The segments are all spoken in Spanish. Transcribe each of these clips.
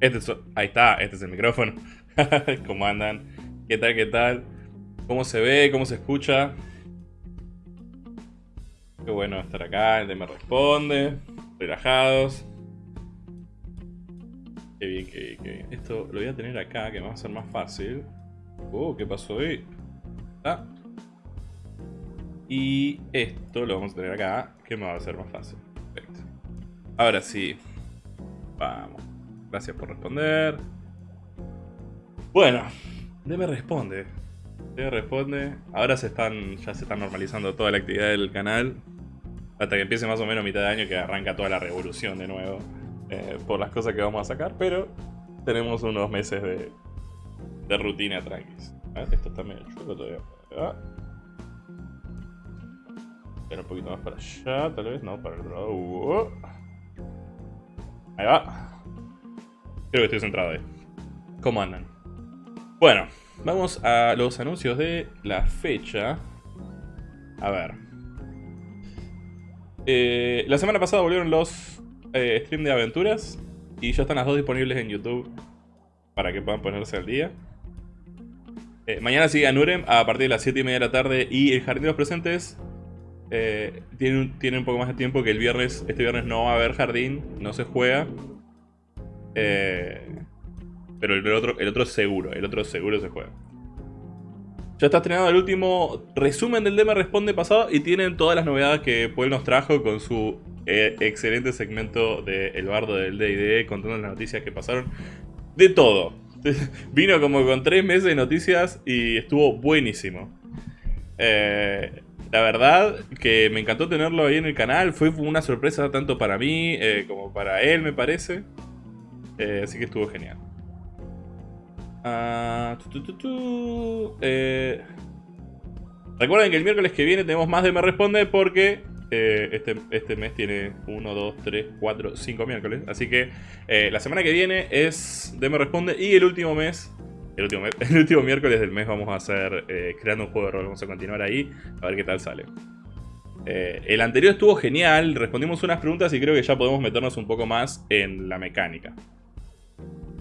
Este es- ahí está, este es el micrófono. ¿Cómo andan? ¿Qué tal? ¿Qué tal? ¿Cómo se ve? ¿Cómo se escucha? Qué bueno estar acá, el de me responde. Relajados. Qué bien, qué bien, qué bien. Esto lo voy a tener acá, que me va a ser más fácil. Oh, ¿qué pasó ahí? Ah. Y esto lo vamos a tener acá, que me va a ser más fácil. Perfecto. Ahora sí. Vamos. Gracias por responder. Bueno, me responde. me responde. Ahora se están. ya se está normalizando toda la actividad del canal. Hasta que empiece más o menos mitad de año que arranca toda la revolución de nuevo. eh, por las cosas que vamos a sacar. Pero tenemos unos meses de, de rutina tranquis. Ah, Esto está medio chulo todavía. Ah. Pero un poquito más para allá, tal vez. No, para el otro lado. Ahí va. Creo que estoy centrado ahí. ¿Cómo andan? Bueno, vamos a los anuncios de la fecha. A ver. Eh, la semana pasada volvieron los eh, stream de aventuras. Y ya están las dos disponibles en YouTube. Para que puedan ponerse al día. Eh, mañana sigue Anurem a partir de las 7 y media de la tarde. Y el Jardín de los Presentes eh, tiene, un- tiene un poco más de tiempo que el viernes. Este viernes no va a haber jardín, no se juega. Eh, pero el otro, el otro seguro, el otro seguro se juega. Ya está estrenado el último resumen del Dema Responde pasado y tienen todas las novedades que Paul nos trajo con su eh, excelente segmento de El Bardo del D&D contando las noticias que pasaron. De todo. Vino como con tres meses de noticias y estuvo buenísimo. Eh, la verdad que me encantó tenerlo ahí en el canal. Fue una sorpresa tanto para mí como para él, me parece. Eh, así que estuvo genial. Ah. Eh, recuerden que el miércoles que viene tenemos más de Me Responde porque eh, este, este mes tiene 1, 2, 3, 4, 5 miércoles. Así que la semana que viene es de Me Responde y el último mes, el último, miércoles del mes vamos a hacer creando un juego de rol. Vamos a continuar ahí a ver qué tal sale. El anterior estuvo genial, respondimos unas preguntas y creo que ya podemos meternos un poco más en la mecánica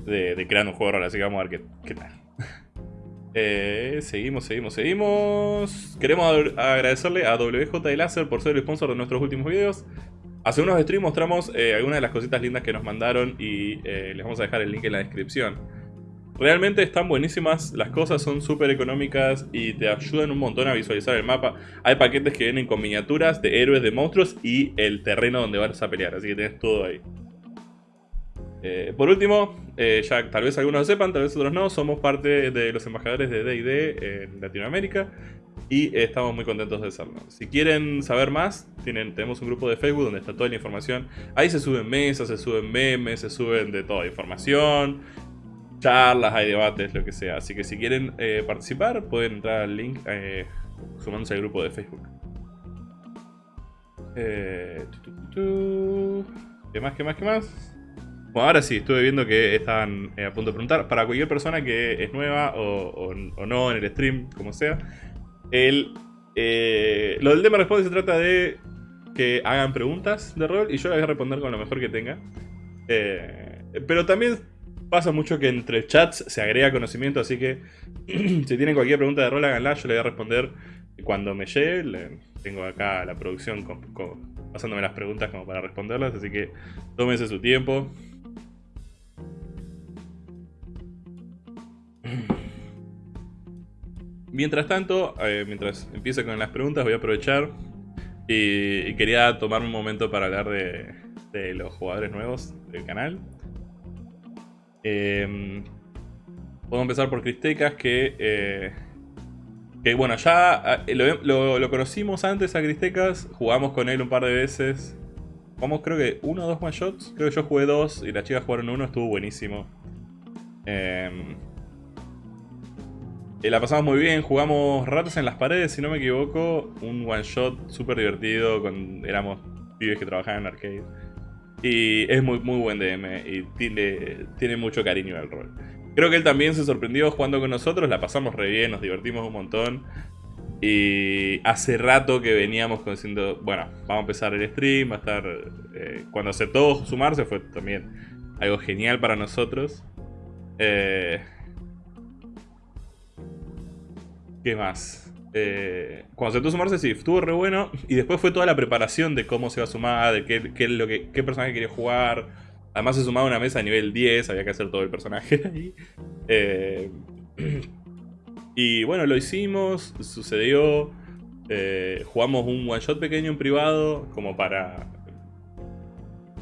de, de creando un juego rol, así que vamos a ver qué, qué tal. Eh, seguimos, seguimos, seguimos. Queremos ag- agradecerle a WJ Láser por ser el sponsor de nuestros últimos videos. Hace unos streams mostramos eh, algunas de las cositas lindas que nos mandaron y eh, les vamos a dejar el link en la descripción. Realmente están buenísimas, las cosas son súper económicas y te ayudan un montón a visualizar el mapa. Hay paquetes que vienen con miniaturas de héroes, de monstruos y el terreno donde vas a pelear, así que tenés todo ahí. Eh, por último, eh, ya tal vez algunos lo sepan, tal vez otros no, somos parte de los embajadores de D&D en Latinoamérica y estamos muy contentos de serlo. Si quieren saber más, tienen, tenemos un grupo de Facebook donde está toda la información. Ahí se suben mesas, se suben memes, se suben de toda información, charlas, hay debates, lo que sea. Así que si quieren eh, participar, pueden entrar al link eh, sumándose al grupo de Facebook. Eh. ¿Qué más, qué más, qué más? Bueno, ahora sí, estuve viendo que estaban eh, a punto de preguntar. Para cualquier persona que es nueva o, no en el stream, como sea, el, eh, lo del tema responde se trata de que hagan preguntas de rol y yo las voy a responder con lo mejor que tenga. Eh, pero también pasa mucho que entre chats se agrega conocimiento, así que si tienen cualquier pregunta de rol, háganla, yo le voy a responder cuando me llegue. Le- tengo acá la producción pasándome las preguntas como para responderlas, así que tómense su tiempo. Mientras tanto, eh, mientras empiezo con las preguntas, voy a aprovechar y, quería tomarme un momento para hablar de, de los jugadores nuevos del canal. Eh, Puedo empezar por Cristecas, que, eh, que bueno, ya eh, lo, conocimos antes a Cristecas, jugamos con él un par de veces. Jugamos creo que uno o dos one shots, creo que yo jugué dos y las chicas jugaron uno, estuvo buenísimo. La pasamos muy bien, jugamos ratos en las paredes, si no me equivoco. Un one shot súper divertido, con, éramos pibes que trabajaban en arcade. Y es muy, muy buen DM y tiene, tiene mucho cariño al rol. Creo que él también se sorprendió jugando con nosotros, la pasamos re bien, nos divertimos un montón. Y hace rato que veníamos diciendo, bueno, vamos a empezar el stream, va a estar... eh, cuando aceptó sumarse fue también algo genial para nosotros. Eh, ¿Qué más? Eh, cuando se empezó a sumarse, sí, estuvo re bueno. Y después fue toda la preparación de cómo se iba a sumar, de qué, personaje quería jugar. Además se sumaba una mesa a nivel 10, había que hacer todo el personaje ahí. Eh, y bueno, lo hicimos, sucedió. Eh, jugamos un one shot pequeño en privado, como para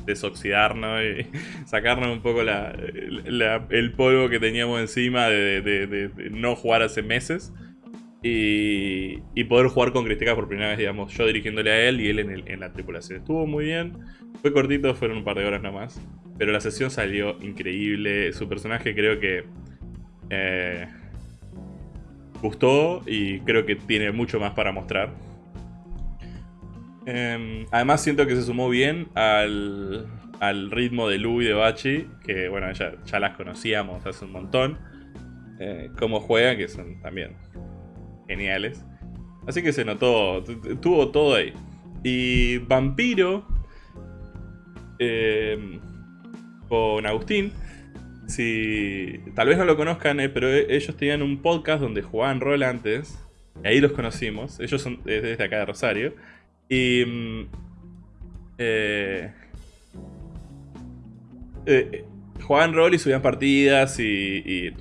desoxidarnos y sacarnos un poco el polvo que teníamos encima de, no jugar hace meses. Y, poder jugar con Cristica por primera vez, digamos, yo dirigiéndole a él y él en, la tripulación. Estuvo muy bien, fue cortito, fueron un par de horas nomás. Pero la sesión salió increíble, su personaje creo que... Eh, gustó y creo que tiene mucho más para mostrar. Em, además siento que se sumó bien al, ritmo de Lu y de Bachi, que bueno, ya, ya las conocíamos hace un montón. Eh, cómo juegan, que son también geniales. Así que se notó, tuvo todo ahí. Y Vampiro, em, con Agustín, si tal vez no lo conozcan, eh, pero e, ellos tenían un podcast donde jugaban rol antes. Y ahí los conocimos. Ellos son desde acá de Rosario. Y... Mm, eh, eh, jugaban rol y subían partidas y,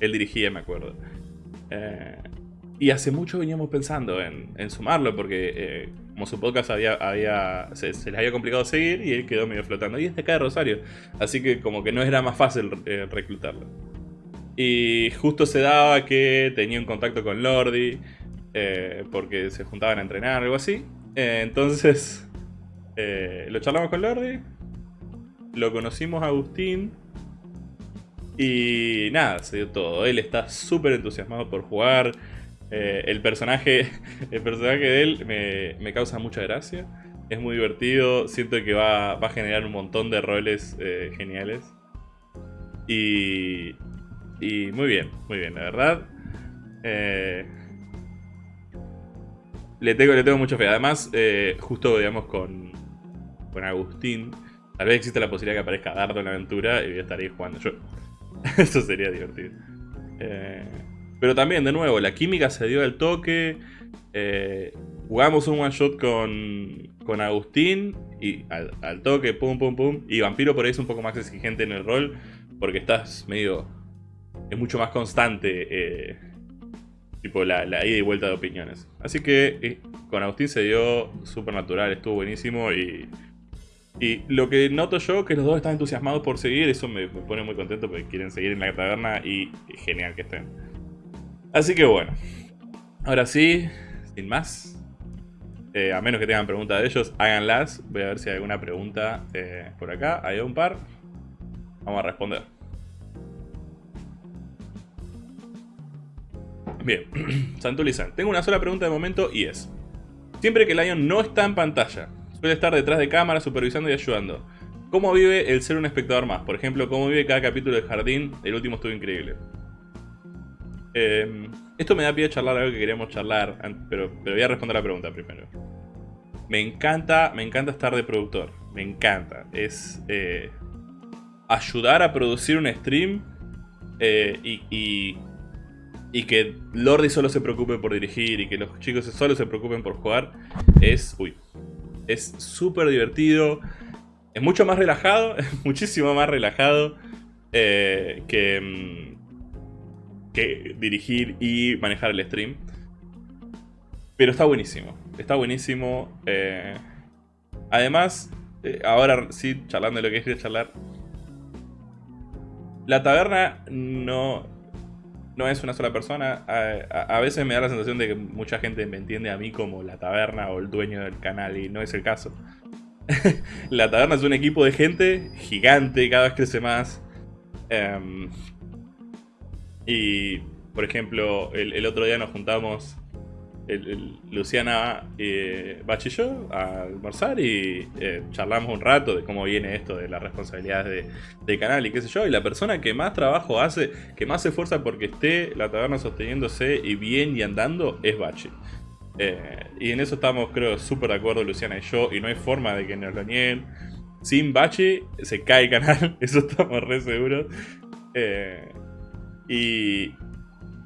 él dirigía, me acuerdo. Y hace mucho veníamos pensando en, sumarlo porque como su podcast había, había se, les había complicado seguir y él quedó medio flotando. Y es de acá de Rosario, así que como que no era más fácil eh, reclutarlo. Y justo se daba que tenía un contacto con Lordi, eh, porque se juntaban a entrenar, algo así. Eh, entonces, lo charlamos con Lordi, lo conocimos a Agustín. Y nada, se dio todo. Él está súper entusiasmado por jugar. Eh, el, personaje, el personaje de él me, causa mucha gracia. Es muy divertido. Siento que va, a generar un montón de roles eh, geniales. Y, y muy bien, muy bien, la verdad. Eh, le, tengo, le tengo mucho fe. Además, justo digamos con, con Agustín, tal vez existe la posibilidad que aparezca Dardo en la aventura y voy a estar ahí jugando yo. Eso sería divertido. Eh, pero también, de nuevo, la química se dio al toque. Eh, jugamos un one shot con, con Agustín y al, toque, pum, pum, pum. Y Vampiro por ahí es un poco más exigente en el rol porque estás medio. Es mucho más constante. Eh, tipo la, ida y vuelta de opiniones. Así que eh, con Agustín se dio súper natural, estuvo buenísimo y. Y lo que noto yo, que los dos están entusiasmados por seguir, eso me, me pone muy contento porque quieren seguir en la taberna y genial que estén. Así que bueno. Ahora sí, sin más. Eh, a menos que tengan preguntas de ellos, háganlas. Voy a ver si hay alguna pregunta eh, por acá. Hay un par. Vamos a responder. Bien, Santulizan. Tengo una sola pregunta de momento y es... Siempre que Lion no está en pantalla, suele estar detrás de cámara supervisando y ayudando. ¿Cómo vive el ser un espectador más? Por ejemplo, ¿cómo vive cada capítulo de Jardín? El último estuvo increíble. Em, esto me da pie a charlar algo que queríamos charlar, pero, pero voy a responder la pregunta primero. Me encanta, me encanta estar de productor. Me encanta. Es eh, ayudar a producir un stream eh, y, y, que Lordi solo se preocupe por dirigir y que los chicos solo se preocupen por jugar. Es, uy, es súper divertido. Es mucho más relajado, es muchísimo más relajado eh, que, mm, que dirigir y manejar el stream. Pero está buenísimo, está buenísimo. Eh, además, eh, ahora sí, charlando de lo que quería charlar. La taberna no, no es una sola persona. A, veces me da la sensación de que mucha gente me entiende a mí como la taberna o el dueño del canal y no es el caso. la taberna es un equipo de gente gigante, cada vez crece más. Em, y, por ejemplo, el, otro día nos juntamos Luciana, eh, Bach y yo a almorzar y eh, charlamos un rato de cómo viene esto de las responsabilidades de, canal y qué sé yo. Y la persona que más trabajo hace, que más se esfuerza porque esté la taberna sosteniéndose y bien y andando, es Bachi. Eh, y en eso estamos, creo, súper de acuerdo Luciana y yo, y no hay forma de que nos lo nieguen. sin Bachi se cae el canal, eso estamos re seguros. Eh, y,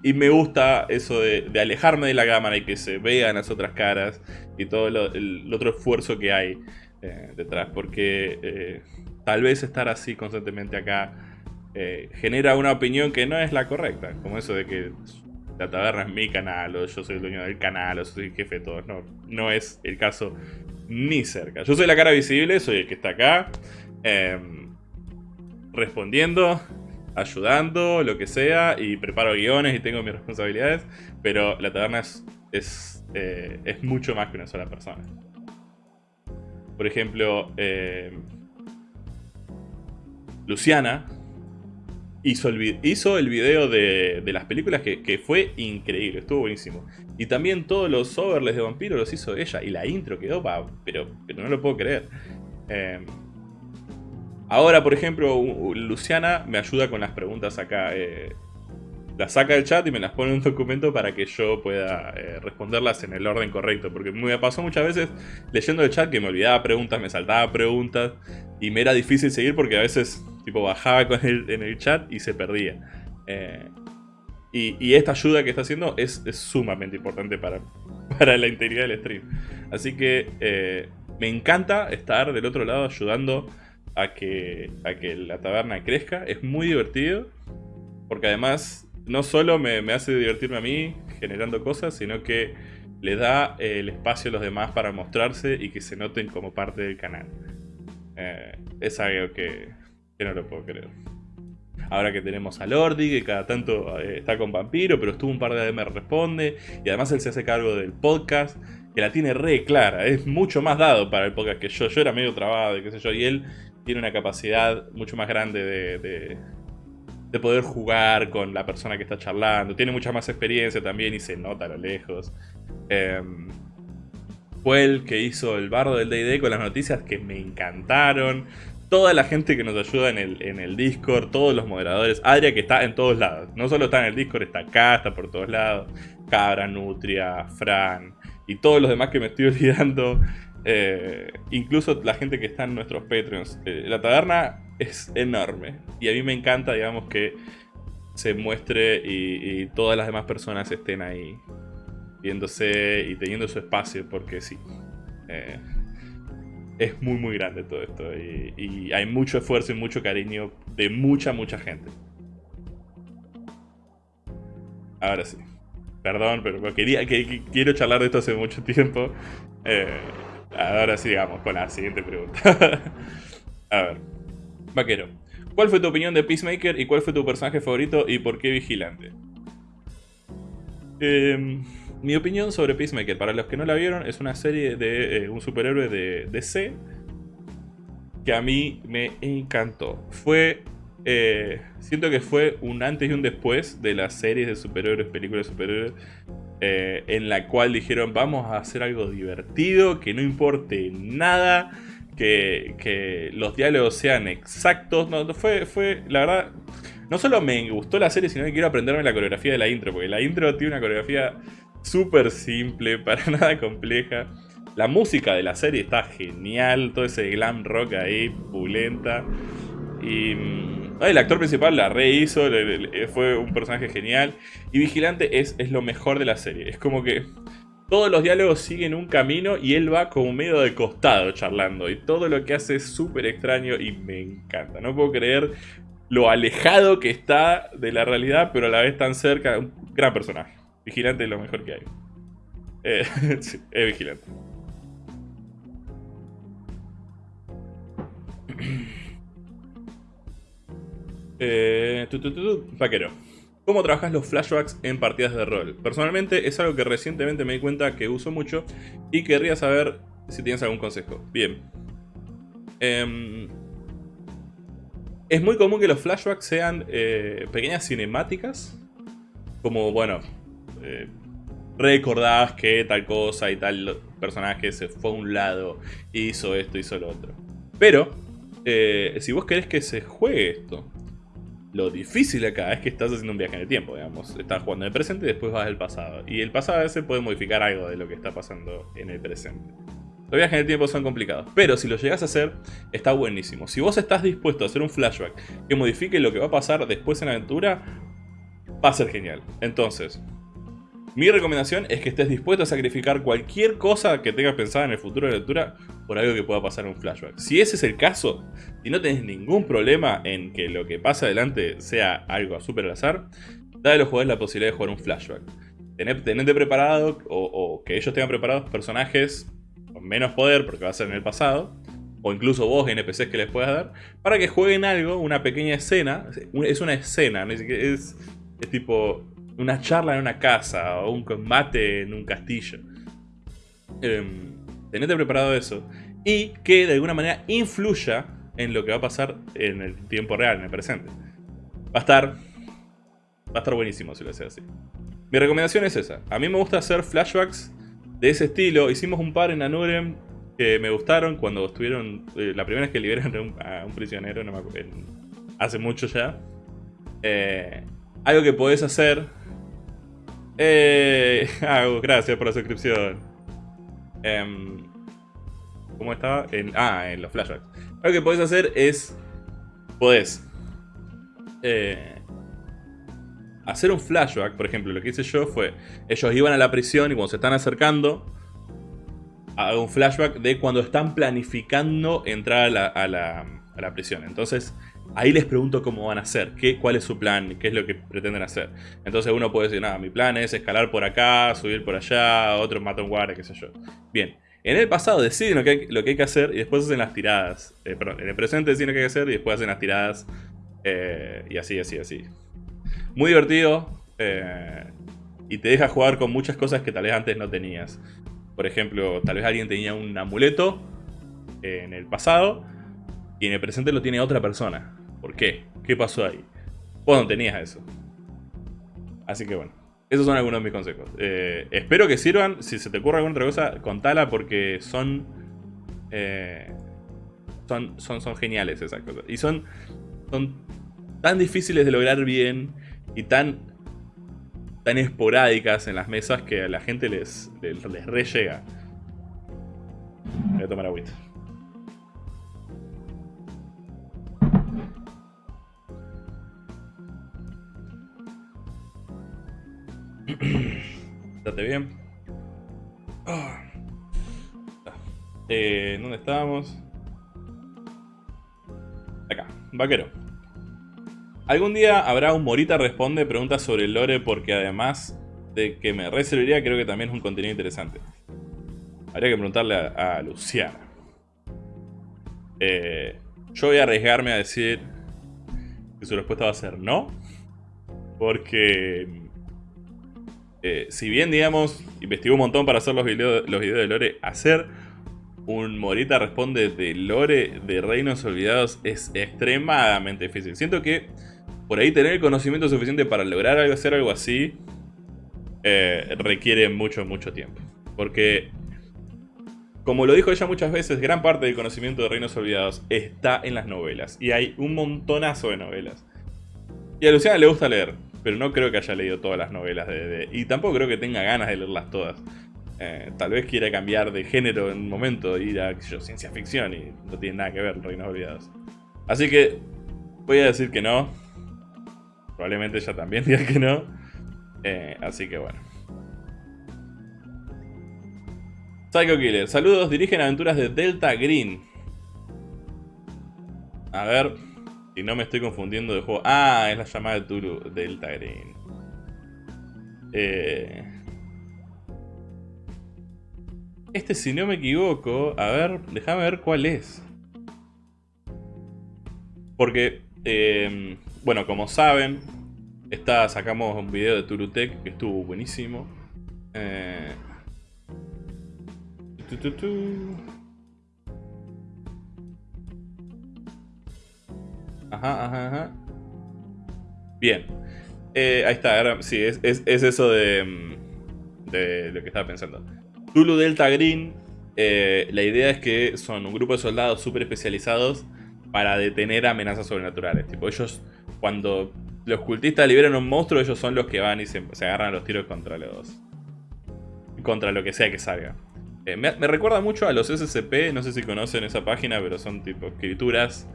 y me gusta eso de, alejarme de la cámara y que se vean las otras caras y todo el, otro esfuerzo que hay eh, detrás. Porque eh, tal vez estar así constantemente acá eh, genera una opinión que no es la correcta. Como eso de que la taberna es mi canal o yo soy el dueño del canal o soy el jefe de todos. No, no es el caso ni cerca. Yo soy la cara visible, soy el que está acá. Respondiendo ayudando, lo que sea, y preparo guiones y tengo mis responsabilidades, pero la taberna es, es, eh, mucho más que una sola persona. Por ejemplo, eh, Luciana hizo el, hizo el video de, las películas que, fue increíble, estuvo buenísimo. Y también todos los overlays de vampiro los hizo ella, y la intro quedó, pa, pero, pero no lo puedo creer. Eh, Ahora, por ejemplo, Luciana me ayuda con las preguntas acá. Eh, las saca del chat y me las pone en un documento para que yo pueda eh, responderlas en el orden correcto. Porque me pasó muchas veces leyendo el chat que me olvidaba preguntas, me saltaba preguntas y me era difícil seguir porque a veces tipo bajaba con en el chat y se perdía. Eh, y, esta ayuda que está haciendo es, sumamente importante para, para, la integridad del stream. Así que me encanta estar del otro lado ayudando a que, a que la taberna crezca. Es muy divertido, porque además no solo me, hace divertirme a mí generando cosas, sino que le da el espacio a los demás para mostrarse y que se noten como parte del canal. Eh, es algo que, no lo puedo creer. Ahora que tenemos a Lordi, que cada tanto eh, está con Vampiro, pero estuvo un par de ADM Responde, y además él se hace cargo del podcast, que la tiene re clara, es mucho más dado para el podcast que yo. Yo era medio trabado y qué sé yo, y él tiene una capacidad mucho más grande de, de, poder jugar con la persona que está charlando. Tiene mucha más experiencia también y se nota a lo lejos. Em, fue el que hizo el bardo del D&D con las noticias que me encantaron. Toda la gente que nos ayuda en el, en el Discord, todos los moderadores. Adria que está en todos lados. No solo está en el Discord, está acá, está por todos lados. Cabra, Nutria, Fran y todos los demás que me estoy olvidando. Eh, incluso la gente que está en nuestros Patreons. Eh, la taberna es enorme. Y a mí me encanta, digamos, que se muestre y, todas las demás personas estén ahí viéndose y teniendo su espacio, porque sí. Eh, es muy, muy grande todo esto. Y, hay mucho esfuerzo y mucho cariño de mucha, mucha gente. Ahora sí. Perdón, pero quería, que, quiero charlar de esto hace mucho tiempo. Ahora sí, digamos, con la siguiente pregunta. a ver. Vaquero. ¿Cuál fue tu opinión de Peacemaker y cuál fue tu personaje favorito y por qué Vigilante? Em, mi opinión sobre Peacemaker, para los que no la vieron, es una serie de eh, un superhéroe de DC que a mí me encantó. Fue eh, siento que fue un antes y un después de las series de superhéroes, películas de superhéroes, eh, en la cual dijeron vamos a hacer algo divertido, que no importe nada, que, los diálogos sean exactos. No, fue, fue, la verdad, no solo me gustó la serie, sino que quiero aprenderme la coreografía de la intro, porque la intro tiene una coreografía súper simple, para nada compleja. La música de la serie está genial, todo ese glam rock ahí, pulenta. Y mm, el actor principal la rehizo, fue un personaje genial. Y Vigilante es, es lo mejor de la serie. Es como que todos los diálogos siguen un camino y él va como medio de costado charlando. Y todo lo que hace es súper extraño y me encanta. No puedo creer lo alejado que está de la realidad, pero a la vez tan cerca. Un gran personaje. Vigilante es lo mejor que hay. Eh, es Vigilante. Eh, vaquero. ¿Cómo trabajas los flashbacks en partidas de rol? Personalmente es algo que recientemente me di cuenta que uso mucho y querría saber si tienes algún consejo. Bien. Em, es muy común que los flashbacks sean eh, pequeñas cinemáticas. Como, bueno, eh, recordás que tal cosa y tal personaje se fue a un lado, hizo esto, hizo lo otro. Pero, eh, si vos querés que se juegue esto, lo difícil acá es que estás haciendo un viaje en el tiempo, digamos. Estás jugando en el presente y después vas al pasado. Y el pasado a veces puede modificar algo de lo que está pasando en el presente. Los viajes en el tiempo son complicados. Pero si lo llegas a hacer, está buenísimo. Si vos estás dispuesto a hacer un flashback que modifique lo que va a pasar después en la aventura, va a ser genial. Entonces, mi recomendación es que estés dispuesto a sacrificar cualquier cosa que tengas pensada en el futuro de la lectura por algo que pueda pasar en un flashback. Si ese es el caso, y no tenés ningún problema en que lo que pasa adelante sea algo a super al azar, dale a los jugadores la posibilidad de jugar un flashback. Tenete preparado, o, o que ellos tengan preparados personajes con menos poder, porque va a ser en el pasado, o incluso vos NPCs que les puedas dar, para que jueguen algo, una pequeña escena, es una escena, es, es tipo una charla en una casa o un combate en un castillo. Eh, tenete preparado eso. Y que de alguna manera influya en lo que va a pasar en el tiempo real, en el presente. Va a estar, va a estar buenísimo si lo haces así. Mi recomendación es esa. A mí me gusta hacer flashbacks de ese estilo. Hicimos un par en Anurem que me gustaron cuando estuvieron... Eh, la primera vez que liberaron a un, prisionero, hace mucho ya. Eh, algo que podés hacer eh, gracias por la suscripción. Em, ¿Cómo estaba? Ah, en los flashbacks. Lo que podés hacer es... Podés... Eh, hacer un flashback, por ejemplo, lo que hice yo fue... Ellos iban a la prisión y cuando se están acercando... Hago un flashback de cuando están planificando entrar a la, a la prisión. Entonces Ahí les pregunto cómo van a hacer, qué, cuál es su plan, qué es lo que pretenden hacer. Entonces uno puede decir, nada, mi plan es escalar por acá, subir por allá, otro mata un guardia, qué sé yo. Bien, en el pasado deciden lo que hay, lo que, hay que hacer y después hacen las tiradas. Eh, perdón, en el presente deciden lo que hay que hacer y después hacen las tiradas. Eh, y así, así, así. Muy divertido. Eh, y te deja jugar con muchas cosas que tal vez antes no tenías. Por ejemplo, tal vez alguien tenía un amuleto en el pasado y en el presente lo tiene otra persona. ¿Por qué? ¿Qué pasó ahí? Vos no tenías eso. Así que bueno, esos son algunos de mis consejos. Eh, espero que sirvan. Si se te ocurre alguna otra cosa, contala porque son, eh, son, son, son geniales esas cosas. Y son, son tan difíciles de lograr bien y tan, tan esporádicas en las mesas que a la gente les, les, les re llega. Voy a tomar agüita. Estate bien. Ah. Eh, ¿Dónde estábamos? Acá, vaquero. Algún día habrá un Morita Responde preguntas sobre el lore porque además de que me reservaría creo que también es un contenido interesante. Habría que preguntarle a, Luciana. Eh, yo voy a arriesgarme a decir que su respuesta va a ser no. Porque eh, si bien, digamos, investigó un montón para hacer los videos, de Lore, hacer un Morita responde de Lore de Reinos Olvidados es extremadamente difícil. Siento que por ahí tener el conocimiento suficiente para lograr hacer algo así eh, requiere mucho, mucho tiempo. Porque, como lo dijo ella muchas veces, gran parte del conocimiento de Reinos Olvidados está en las novelas. Y hay un montonazo de novelas. Y a Luciana le gusta leer pero no creo que haya leído todas las novelas de... y tampoco creo que tenga ganas de leerlas todas. Eh, tal vez quiera cambiar de género en un momento, ir a ciencia ficción y no tiene nada que ver Reinos Olvidados. Así que voy a decir que no. Probablemente ella también diga que no. Eh, así que bueno. Psycho Killer, saludos, dirigen aventuras de Delta Green. A ver, y no me estoy confundiendo de juego. Ah, es la llamada de Turu Delta Green. Eh... Este, si no me equivoco, a ver, déjame ver cuál es. Porque, eh, bueno, como saben, está, sacamos un video de Turutech que estuvo buenísimo. Eh, Ajá, ajá, ajá. Bien. Eh, ahí está, sí, es, eso de, mm, de, lo que estaba pensando. Tulu Delta Green, eh, la idea es que son un grupo de soldados súper especializados para detener amenazas sobrenaturales. Tipo, ellos, cuando los cultistas liberan un monstruo, ellos son los que van y se, agarran a los tiros contra los... Contra lo que sea que salga. Eh, me, recuerda mucho a los SCP, no sé si conocen esa página, pero son tipo escrituras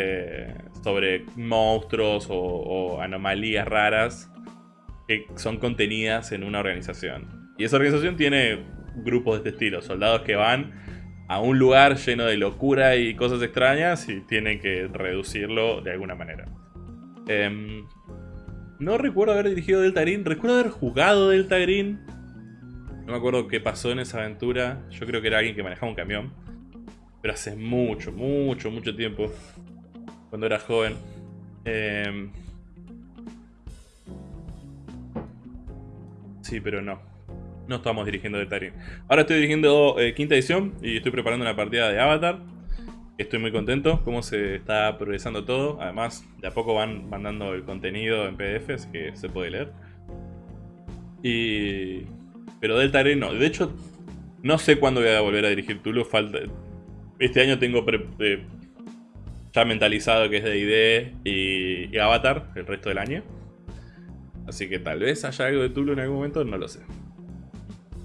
eh, sobre monstruos o, anomalías raras que son contenidas en una organización. Y esa organización tiene grupos de este estilo, soldados que van a un lugar lleno de locura y cosas extrañas y tienen que reducirlo de alguna manera. Em, no recuerdo haber dirigido Delta Green, recuerdo haber jugado Delta Green. No me acuerdo qué pasó en esa aventura. Yo creo que era alguien que manejaba un camión. Pero hace mucho, mucho, mucho tiempo. Cuando era joven. Em, sí, pero no. No estamos dirigiendo Delta Green. Ahora estoy dirigiendo eh, quinta edición y estoy preparando una partida de Avatar. Estoy muy contento cómo se está progresando todo. Además, de a poco van mandando el contenido en PDF, así que se puede leer. Y... Pero Delta Green no. De hecho, no sé cuándo voy a volver a dirigir Tulu. Falta... Este año tengo eh, ya mentalizado que es de ID y... Avatar el resto del año. Así que tal vez haya algo de Tulu en algún momento, no lo sé.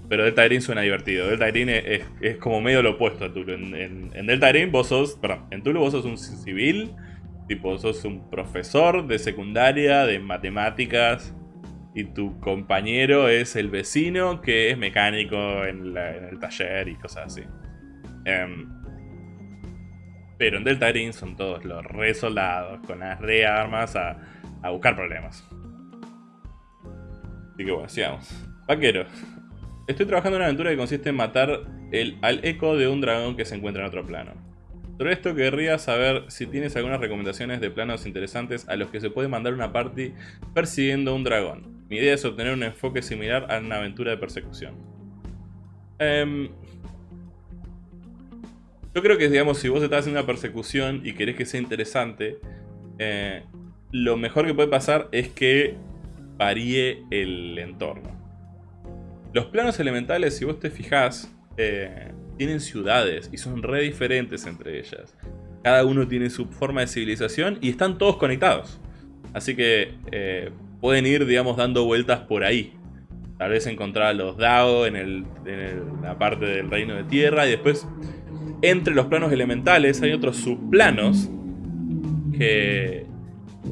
Pero Delta Green suena divertido. Delta Green es, como medio lo opuesto a Tulu. En, Delta Green vos sos. Perdón, en Tulu vos sos un civil. Tipo, sos un profesor de secundaria, de matemáticas. Y tu compañero es el vecino que es mecánico en, el taller y cosas así. Em, pero en Delta Green son todos los re soldados con las re armas a, a buscar problemas. Así que bueno, sigamos. Vaquero. Estoy trabajando en una aventura que consiste en matar el, al eco de un dragón que se encuentra en otro plano. Sobre esto querría saber si tienes algunas recomendaciones de planos interesantes a los que se puede mandar una party persiguiendo un dragón. Mi idea es obtener un enfoque similar a una aventura de persecución. Em, yo creo que, digamos, si vos estás haciendo una persecución y querés que sea interesante, eh, lo mejor que puede pasar es que varíe el entorno. Los planos elementales, si vos te fijás, eh, tienen ciudades y son re diferentes entre ellas. Cada uno tiene su forma de civilización y están todos conectados. Así que eh, pueden ir, digamos, dando vueltas por ahí. Tal vez encontrar a los Dao en, la parte del reino de tierra y después entre los planos elementales hay otros subplanos que,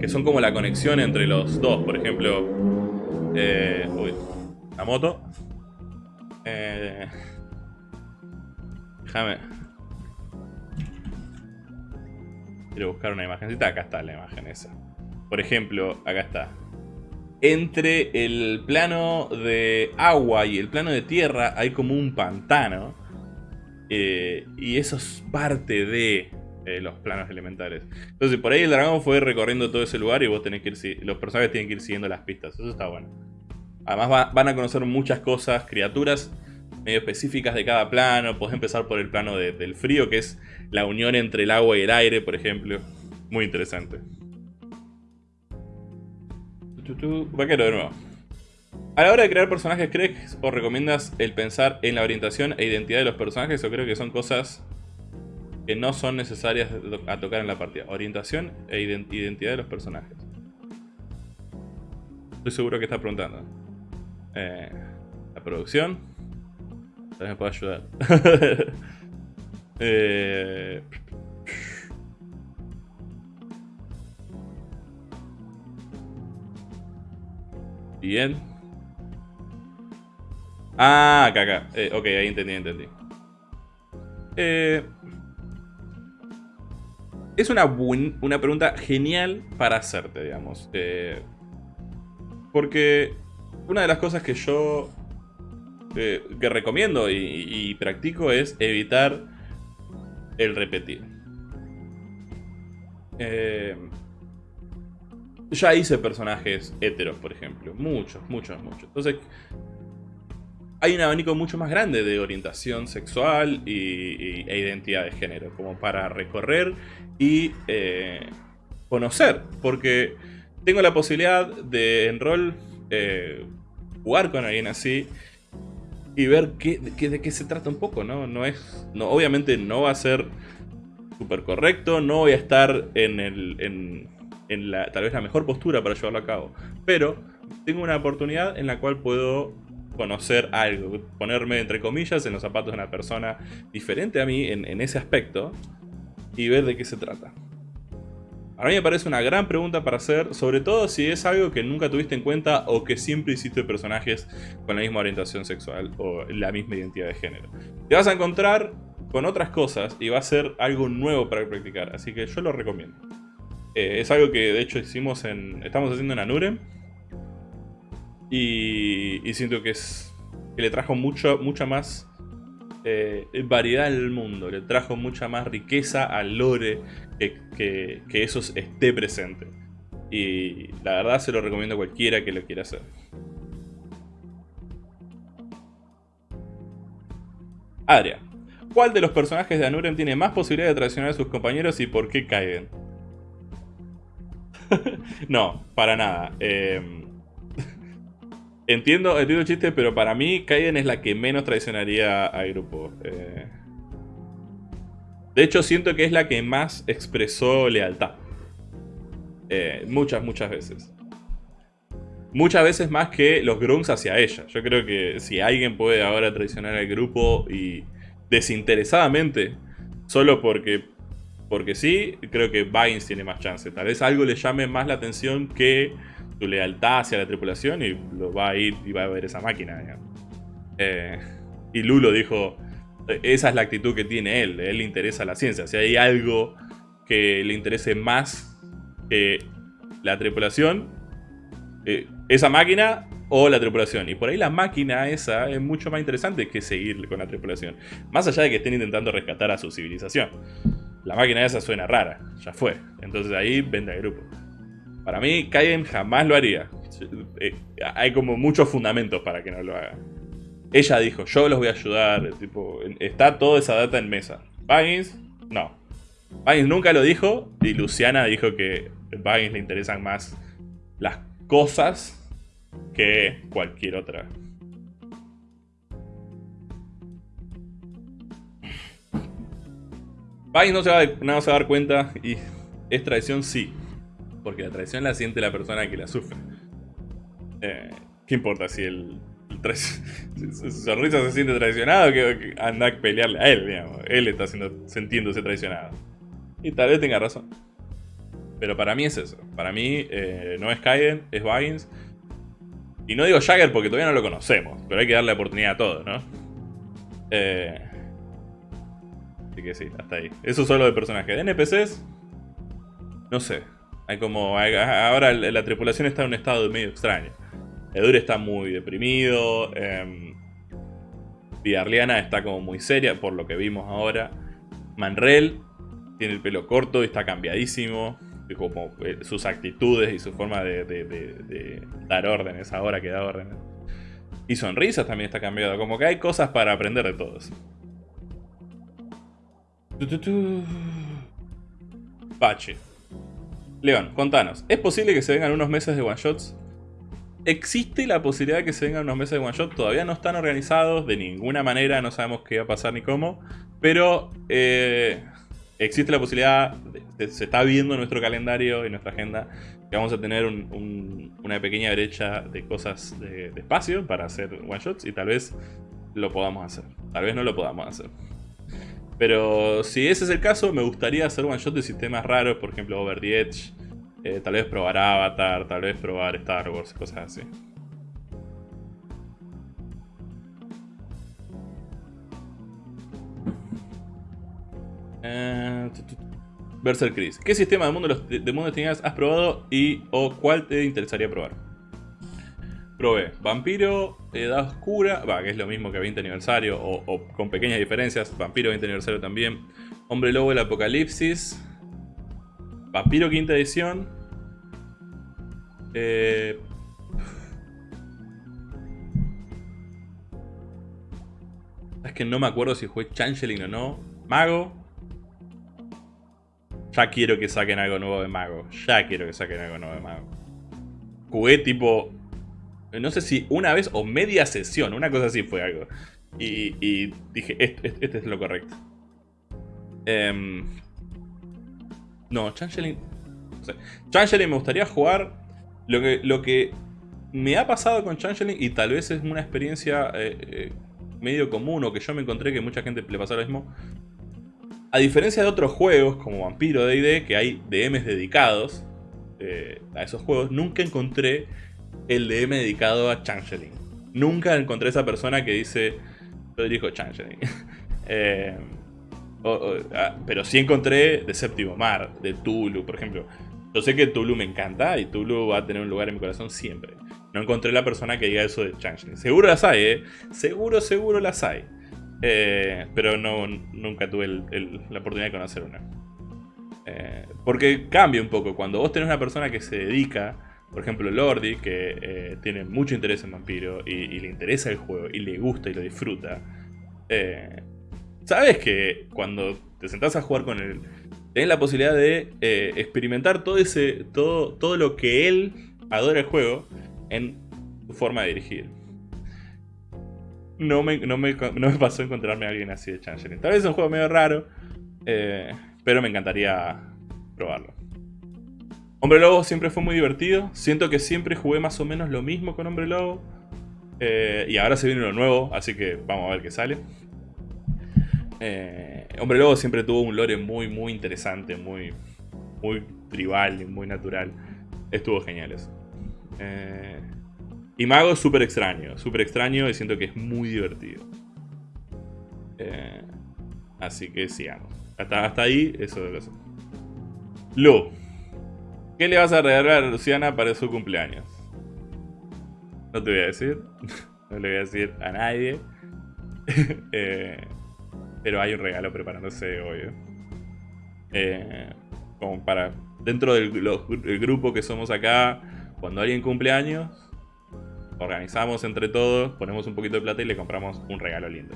que son como la conexión entre los dos. Por ejemplo, eh, uy, la moto. Eh, déjame. Quiero buscar una imagencita. Acá está la imagen esa. Por ejemplo, acá está. Entre el plano de agua y el plano de tierra hay como un pantano. Eh, y eso es parte de eh, los planos elementales. Entonces por ahí el dragón fue recorriendo todo ese lugar y vos tenés que ir... Los personajes tienen que ir siguiendo las pistas. Eso está bueno. Además van a conocer muchas cosas, criaturas medio específicas de cada plano. Podés empezar por el plano del frío, que es la unión entre el agua y el aire, por ejemplo. Muy interesante. Vaquero de nuevo. A la hora de crear personajes, ¿crees o recomiendas el pensar en la orientación e identidad de los personajes? O creo que son cosas que no son necesarias a tocar en la partida. Orientación e identidad de los personajes. Estoy seguro que está preguntando. Eh, la producción. Tal me puede ayudar. eh... Bien. Ah, acá, acá. Eh, ok, ahí entendí, entendí. Eh, es una, una pregunta genial para hacerte, digamos. Eh, porque una de las cosas que yo eh, que recomiendo y, practico es evitar el repetir. Eh, ya hice personajes heteros, por ejemplo. Muchos, muchos, muchos. Entonces, hay un abanico mucho más grande de orientación sexual y, e identidad de género, como para recorrer y eh, conocer. Porque tengo la posibilidad de en rol eh, jugar con alguien así y ver qué, de qué se trata un poco, ¿no? No es. No, obviamente no va a ser súper correcto, no voy a estar en, el, en, en la, tal vez la mejor postura para llevarlo a cabo. Pero tengo una oportunidad en la cual puedo conocer algo, ponerme entre comillas en los zapatos de una persona diferente a mí en, ese aspecto y ver de qué se trata. A mí me parece una gran pregunta para hacer, sobre todo si es algo que nunca tuviste en cuenta o que siempre hiciste personajes con la misma orientación sexual o la misma identidad de género. Te vas a encontrar con otras cosas y va a ser algo nuevo para practicar, así que yo lo recomiendo. Eh, es algo que de hecho hicimos en, estamos haciendo en Anure y, siento que, es, que le trajo mucho, mucha más eh, variedad al mundo, le trajo mucha más riqueza al lore que, que, eso esté presente. Y la verdad se lo recomiendo a cualquiera que lo quiera hacer. Adria, ¿cuál de los personajes de Anuren tiene más posibilidad de traicionar a sus compañeros y por qué caen? no, para nada. Eh, Entiendo, entiendo el chiste, pero para mí Kaiden es la que menos traicionaría al grupo. Eh. De hecho, siento que es la que más expresó lealtad. Eh, muchas, muchas veces. Muchas veces más que los grunts hacia ella. Yo creo que si alguien puede ahora traicionar al grupo y desinteresadamente, solo porque, porque sí, creo que Vines tiene más chance. Tal vez algo le llame más la atención que tu lealtad hacia la tripulación y lo va a ir y va a ver esa máquina. Eh, y Lulo dijo, esa es la actitud que tiene él, él le interesa la ciencia. Si hay algo que le interese más que la tripulación, eh, esa máquina o la tripulación. Y por ahí la máquina esa es mucho más interesante que seguir con la tripulación. Más allá de que estén intentando rescatar a su civilización. La máquina esa suena rara, ya fue. Entonces ahí vende al grupo. Para mí, Kaiden jamás lo haría. Eh, hay como muchos fundamentos para que no lo haga. Ella dijo, yo los voy a ayudar. Tipo, está toda esa data en mesa. Baggins, no. Baggins nunca lo dijo. Y Luciana dijo que a Baggins le interesan más las cosas que cualquier otra. Baggins no se, va, no se va a dar cuenta y es traición sí porque la traición la siente la persona que la sufre. Eh, ¿Qué importa si el, su sonrisa se siente traicionado que, anda a pelearle a él, digamos. Él está siendo, sintiéndose traicionado. Y tal vez tenga razón. Pero para mí es eso. Para mí eh, no es Kaiden, es Baggins. Y no digo Jagger porque todavía no lo conocemos. Pero hay que darle oportunidad a todo, ¿no? Eh, así que sí, hasta ahí. Eso solo de personajes. De NPCs, no sé. Hay como. ahora la tripulación está en un estado medio extraño. Edur está muy deprimido. Eh, está como muy seria, por lo que vimos ahora. Manrel tiene el pelo corto y está cambiadísimo. Como eh, sus actitudes y su forma de, dar órdenes ahora que da órdenes. Y sonrisas también está cambiado. Como que hay cosas para aprender de todos. Pache. León, contanos, ¿es posible que se vengan unos meses de one shots? Existe la posibilidad de que se vengan unos meses de one shot, todavía no están organizados de ninguna manera, no sabemos qué va a pasar ni cómo, pero eh, existe la posibilidad, se está viendo en nuestro calendario y nuestra agenda que vamos a tener una pequeña brecha de cosas de, de espacio para hacer one shots y tal vez lo podamos hacer, tal vez no lo podamos hacer. Pero si ese es el caso, me gustaría hacer one shot de sistemas raros, por ejemplo Over the Edge. Eh, tal vez probar Avatar, tal vez probar Star Wars, cosas así. Eh, Chris. ¿Qué sistema de mundo de mundo de has probado y o cuál te interesaría probar? Probé. Vampiro, Edad Oscura, va, que es lo mismo que 20 aniversario, o, con pequeñas diferencias, Vampiro 20 aniversario también, Hombre Lobo el Apocalipsis, Vampiro quinta edición, eh, es que no me acuerdo si fue Changeling o no, Mago, ya quiero que saquen algo nuevo de Mago, ya quiero que saquen algo nuevo de Mago. Jugué tipo no sé si una vez o media sesión, una cosa así fue algo. Y, dije, este, es lo correcto. Em, no, Changeling... No sé. Changeling me gustaría jugar... Lo que, lo que me ha pasado con Changeling y tal vez es una experiencia eh, eh, medio común o que yo me encontré que mucha gente le pasó lo mismo. A diferencia de otros juegos como Vampiro D&D, que hay DMs dedicados eh, a esos juegos, nunca encontré el DM dedicado a Changeling. Nunca encontré esa persona que dice, yo dirijo Changeling. Ah, pero sí encontré de Séptimo Mar, de Tulu, por ejemplo. Yo sé que Tulu me encanta y Tulu va a tener un lugar en mi corazón siempre. No encontré la persona que diga eso de Changeling. Seguro las hay, ¿eh? Seguro, seguro las hay. Eh, pero no, nunca tuve la oportunidad de conocer una. Eh, porque cambia un poco. Cuando vos tenés una persona que se dedica, por ejemplo Lordi, que eh, tiene mucho interés en Vampiro y, le interesa el juego y le gusta y lo disfruta. Sabes que cuando te sentás a jugar con él, tenés la posibilidad de experimentar todo, ese, todo, todo lo que él adora el juego en su forma de dirigir. No me, no me, pasó encontrarme a alguien así de Changeling. Tal vez es un juego medio raro, eh, pero me encantaría probarlo. Hombre Lobo siempre fue muy divertido. Siento que siempre jugué más o menos lo mismo con Hombre Lobo. Eh, y ahora se viene lo nuevo, así que vamos a ver qué sale. Eh, Hombre Lobo siempre tuvo un lore muy, muy interesante, muy, muy tribal y muy natural. Estuvo genial eso. Eh, y Mago es súper extraño, súper extraño y siento que es muy divertido. Así que sigamos. Hasta, hasta ahí, eso de. Lu, ¿qué le vas a regalar a Luciana para su cumpleaños? No te voy a decir, no le voy a decir a nadie. Eh, pero hay un regalo preparándose hoy. como para, dentro del grupo que somos acá, cuando alguien cumple años, organizamos entre todos, ponemos un poquito de plata y le compramos un regalo lindo.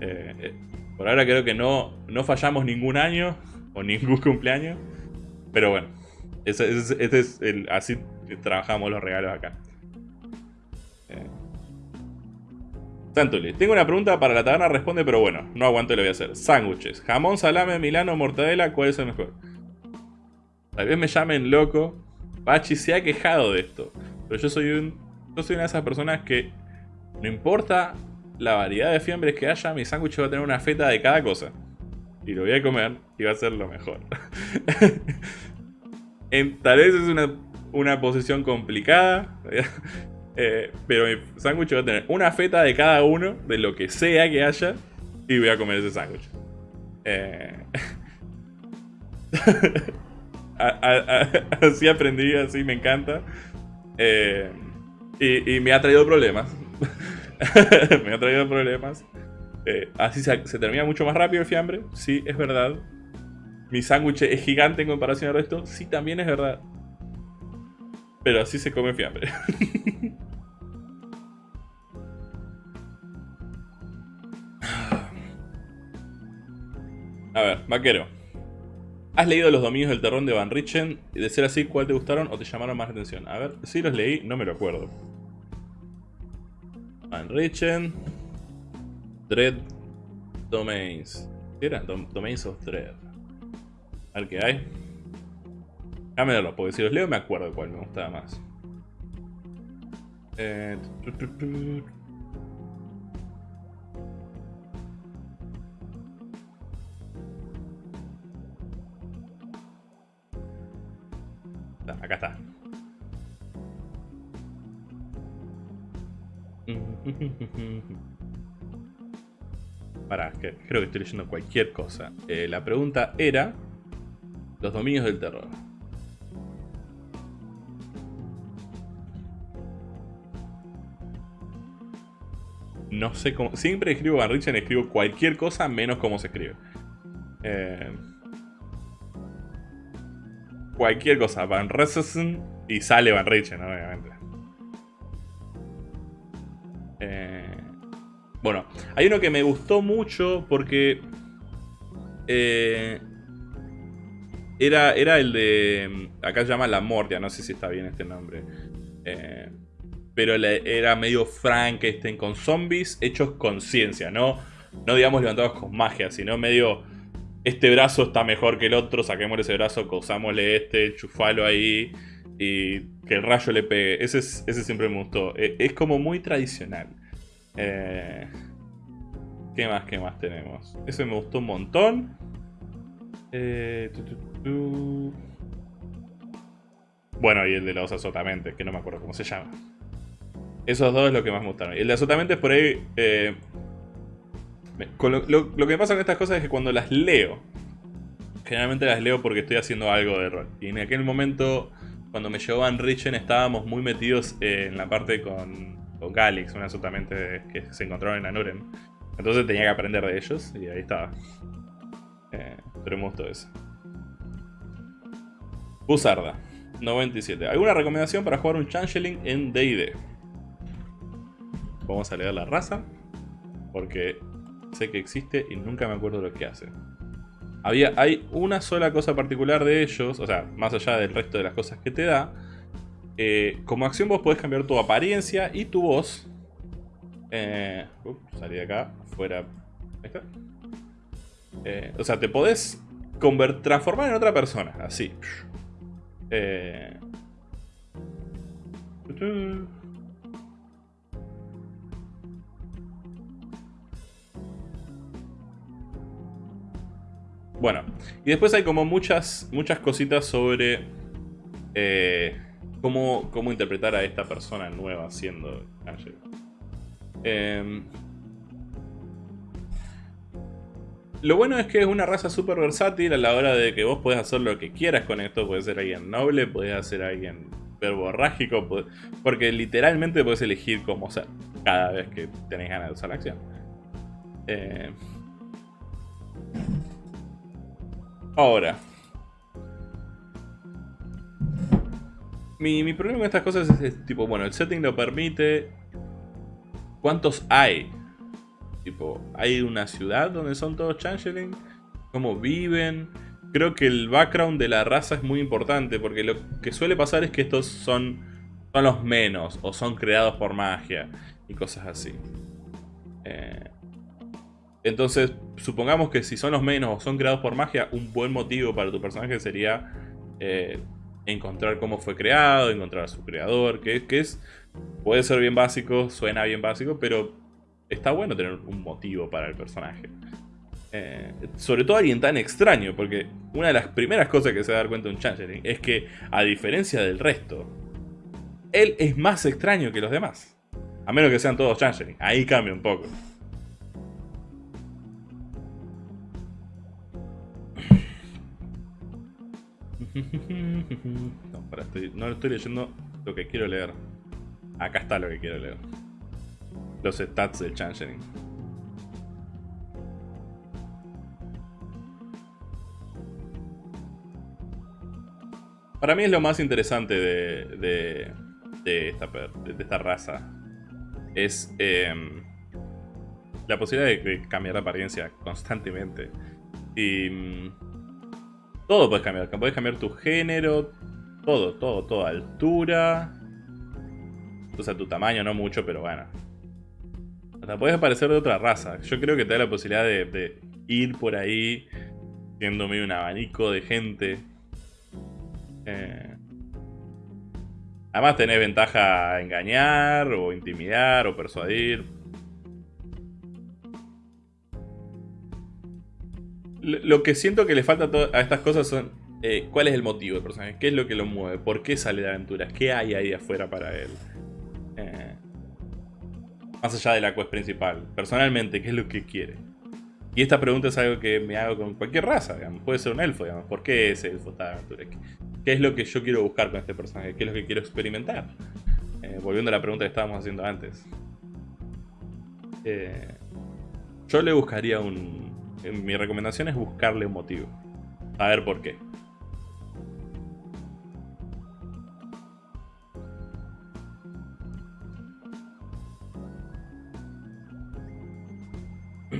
Eh, eh, por ahora creo que no, no fallamos ningún año o ningún cumpleaños. Pero bueno, este es el, así trabajamos los regalos acá. Eh. Santuli, tengo una pregunta para la taberna, responde, pero bueno, no aguanto y lo voy a hacer. Sándwiches, jamón, salame, milano, mortadela, ¿cuál es el mejor? Tal vez me llamen loco, Bachi se ha quejado de esto. Pero yo soy un. Yo soy una de esas personas que. No importa la variedad de fiambres que haya, mi sándwich va a tener una feta de cada cosa. Y lo voy a comer y va a ser lo mejor. tal vez es una, una posición complicada. Eh, pero mi sándwich va a tener una feta de cada uno, de lo que sea que haya. Y voy a comer ese sándwich. Eh. así aprendí, así me encanta. Eh, y, me ha traído problemas. me ha traído problemas. Así se, termina mucho más rápido el fiambre. Sí, es verdad. Mi sándwich es gigante en comparación al resto. Sí, también es verdad. Pero así se come fiambre. A ver, vaquero. ¿Has leído Los Dominios del Terror de Van Richten? Y de ser así, ¿cuál te gustaron o te llamaron más la atención? A ver, si los leí, no me lo acuerdo. Van Richten. Dread Domains. ¿Qué era? Domains of Dread. A ver hay. Déjame porque si los leo me acuerdo cuál me gustaba más. Eh, Acá está. Para, que creo que estoy leyendo cualquier cosa. Eh, la pregunta era los dominios del terror. No sé cómo... Siempre escribo Van Richten, escribo cualquier cosa menos cómo se escribe. Eh, cualquier cosa, Van Richten y sale Van Richten, obviamente. Eh, bueno, hay uno que me gustó mucho porque eh, era, era el de... Acá se llama La Mortia, no sé si está bien este nombre. Eh, pero era medio Frankenstein con zombies hechos con ciencia, no, no digamos levantados con magia, sino medio este brazo está mejor que el otro, saquémosle ese brazo, causámosle este, chufalo ahí. y que el rayo le pegue. Ese, ese siempre me gustó. E, es, como muy tradicional. Eh, ¿Qué más? ¿Qué más tenemos? Ese me gustó un montón. Eh, bueno, y el de los azotamentes, que no me acuerdo cómo se llama. Esos dos es lo que más me gustaron. Y el de azotamentes por ahí... Eh, lo, que pasa con estas cosas es que cuando las leo, generalmente las leo porque estoy haciendo algo de rol. Y en aquel momento cuando me llevó Van Richen estábamos muy metidos en la parte con, con Galix, un absolutamente que se encontraron en Anuren. Entonces tenía que aprender de ellos y ahí estaba. Eh, pero me gustó eso. Buzarda, 97. ¿Alguna recomendación para jugar un Changeling en D&D? Vamos a leer la raza, porque sé que existe y nunca me acuerdo lo que hace hay una sola cosa particular de ellos, o sea, más allá del resto de las cosas que te da. Eh, como acción vos podés cambiar tu apariencia y tu voz. Eh, salí de acá, fuera. Está. Eh, o sea, te podés transformar en otra persona, así. Eh, Bueno, y después hay como muchas, muchas cositas sobre eh, cómo, cómo, interpretar a esta persona nueva siendo Ángel. Em, lo bueno es que es una raza súper versátil a la hora de que vos podés hacer lo que quieras con esto. Puedes ser alguien noble, podés hacer alguien verborrágico, porque literalmente puedes elegir cómo ser cada vez que tenés ganas de usar la acción. Eh, Ahora. Mi, problema con estas cosas es, tipo, bueno, el setting lo permite. ¿Cuántos hay? Tipo, ¿hay una ciudad donde son todos changeling? ¿Cómo viven? Creo que el background de la raza es muy importante porque lo que suele pasar es que estos son, son los menos o son creados por magia y cosas así. Eh, entonces, supongamos que si son los menos o son creados por magia, un buen motivo para tu personaje sería eh, encontrar cómo fue creado, encontrar a su creador, que, es, puede ser bien básico, suena bien básico, pero está bueno tener un motivo para el personaje. Eh, sobre todo alguien tan extraño, porque una de las primeras cosas que se va a dar cuenta un Changeling es que, a diferencia del resto, él es más extraño que los demás. A menos que sean todos Changeling, ahí cambia un poco. No, para, estoy, no estoy leyendo lo que quiero leer. Acá está lo que quiero leer. Los stats del Changeling. Para mí es lo más interesante de, de, esta, de esta, raza. Es em, la posibilidad de cambiar de apariencia constantemente. Y mm, todo puedes cambiar. Puedes cambiar tu género. Todo, todo, todo. Altura. O sea, tu tamaño no mucho, pero bueno. Puedes aparecer de otra raza. Yo creo que te da la posibilidad de, ir por ahí siendo medio un abanico de gente. Eh, además tenés ventaja a engañar, o intimidar, o persuadir. lo que siento que le falta a estas cosas son eh, cuál es el motivo del personaje, qué es lo que lo mueve, por qué sale de aventuras, qué hay ahí afuera para él. Eh, más allá de la quest principal, personalmente, qué es lo que quiere. Y esta pregunta es algo que me hago con cualquier raza, digamos. puede ser un elfo, digamos. ¿por qué ese elfo está aventura? ¿Qué es lo que yo quiero buscar con este personaje? ¿Qué es lo que quiero experimentar? Eh, volviendo a la pregunta que estábamos haciendo antes. yo le buscaría un, mi recomendación es buscarle un motivo. A ver por qué.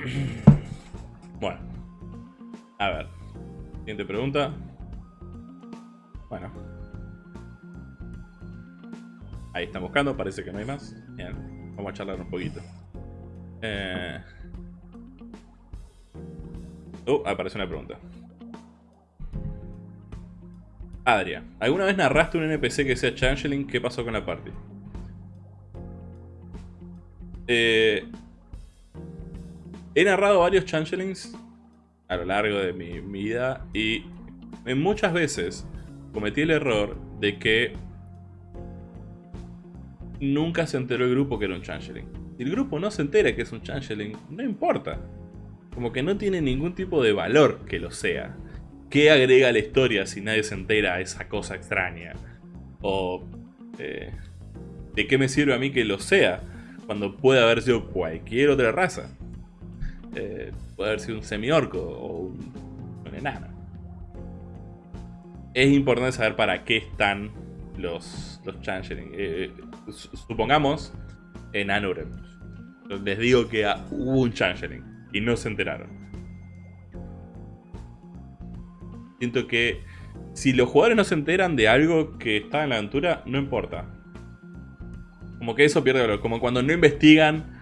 Bueno. A ver. Siguiente pregunta. Bueno. Ahí están buscando, parece que no hay más. Bien, vamos a charlar un poquito. Eh... Oh, aparece una pregunta. Adria, ¿alguna vez narraste un NPC que sea Changeling? ¿Qué pasó con la party? Eh, he narrado varios Changelings a lo largo de mi, vida y muchas veces cometí el error de que nunca se enteró el grupo que era un Changeling. Si el grupo no se entera que es un Changeling, no importa. Como que no tiene ningún tipo de valor que lo sea. ¿Qué agrega la historia si nadie se entera a esa cosa extraña? O... Eh, ¿De qué me sirve a mí que lo sea? Cuando puede haber sido cualquier otra raza. Eh, puede haber sido un semi-orco o un, enano. Es importante saber para qué están los, los changeling. Eh, supongamos en Anurem. Les digo que hubo un changeling y no se enteraron. Siento que si los jugadores no se enteran de algo que está en la aventura, no importa. Como que eso pierde valor. Como cuando no investigan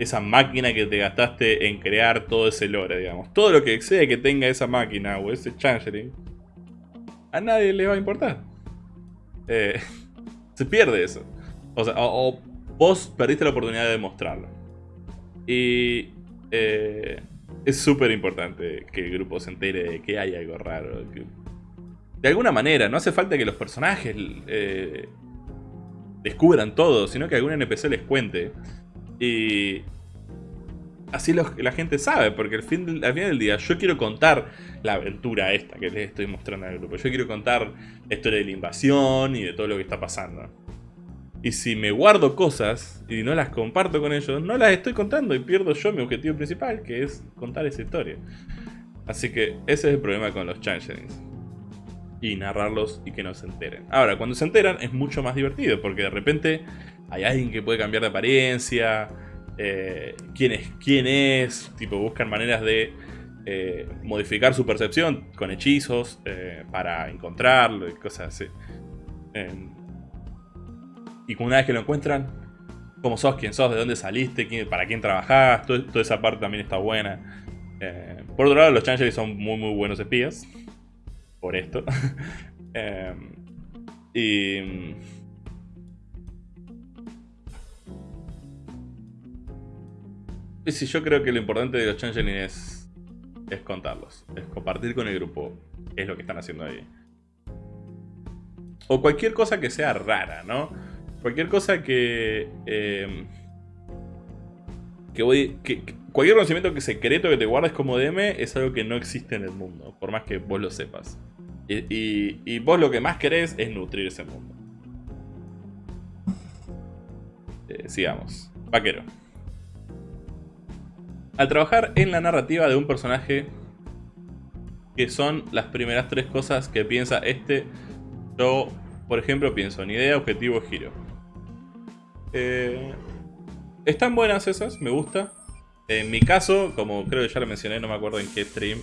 esa máquina que te gastaste en crear todo ese lore, digamos. Todo lo que sea que tenga esa máquina o ese changeling, a nadie le va a importar. Eh, se pierde eso. O sea, o, vos perdiste la oportunidad de demostrarlo. Y eh, es súper importante que el grupo se entere de que hay algo raro. de alguna manera, no hace falta que los personajes eh, descubran todo, sino que algún NPC les cuente. Y así la gente sabe, porque al, fin, al final del día yo quiero contar la aventura esta que les estoy mostrando al grupo. Yo quiero contar la historia de la invasión y de todo lo que está pasando. Y si me guardo cosas y no las comparto con ellos, no las estoy contando y pierdo yo mi objetivo principal, que es contar esa historia. Así que ese es el problema con los changelings. Y narrarlos y que no se enteren. Ahora, cuando se enteran es mucho más divertido, porque de repente hay alguien que puede cambiar de apariencia, eh, quién, es, quién es, tipo buscan maneras de eh, modificar su percepción con hechizos eh, para encontrarlo y cosas así. Em, y una vez que lo encuentran, cómo sos, quién sos, de dónde saliste, para quién trabajás, toda esa parte también está buena. Por otro lado, los Changelings son muy muy buenos espías. Por esto. eh, y... Y si yo creo que lo importante de los Changeling es, contarlos, es compartir con el grupo es lo que están haciendo ahí. O cualquier cosa que sea rara, ¿no? Cualquier cosa que... Eh, que voy... Que, cualquier conocimiento que secreto que te guardes como DM es algo que no existe en el mundo, por más que vos lo sepas. Y, vos lo que más querés es nutrir ese mundo. Eh, sigamos. Vaquero. Al trabajar en la narrativa de un personaje, que son las primeras tres cosas que piensa este, yo, por ejemplo, pienso en idea, objetivo, giro. Eh, están buenas esas, me gusta. En mi caso, como creo que ya lo mencioné, no me acuerdo en qué stream.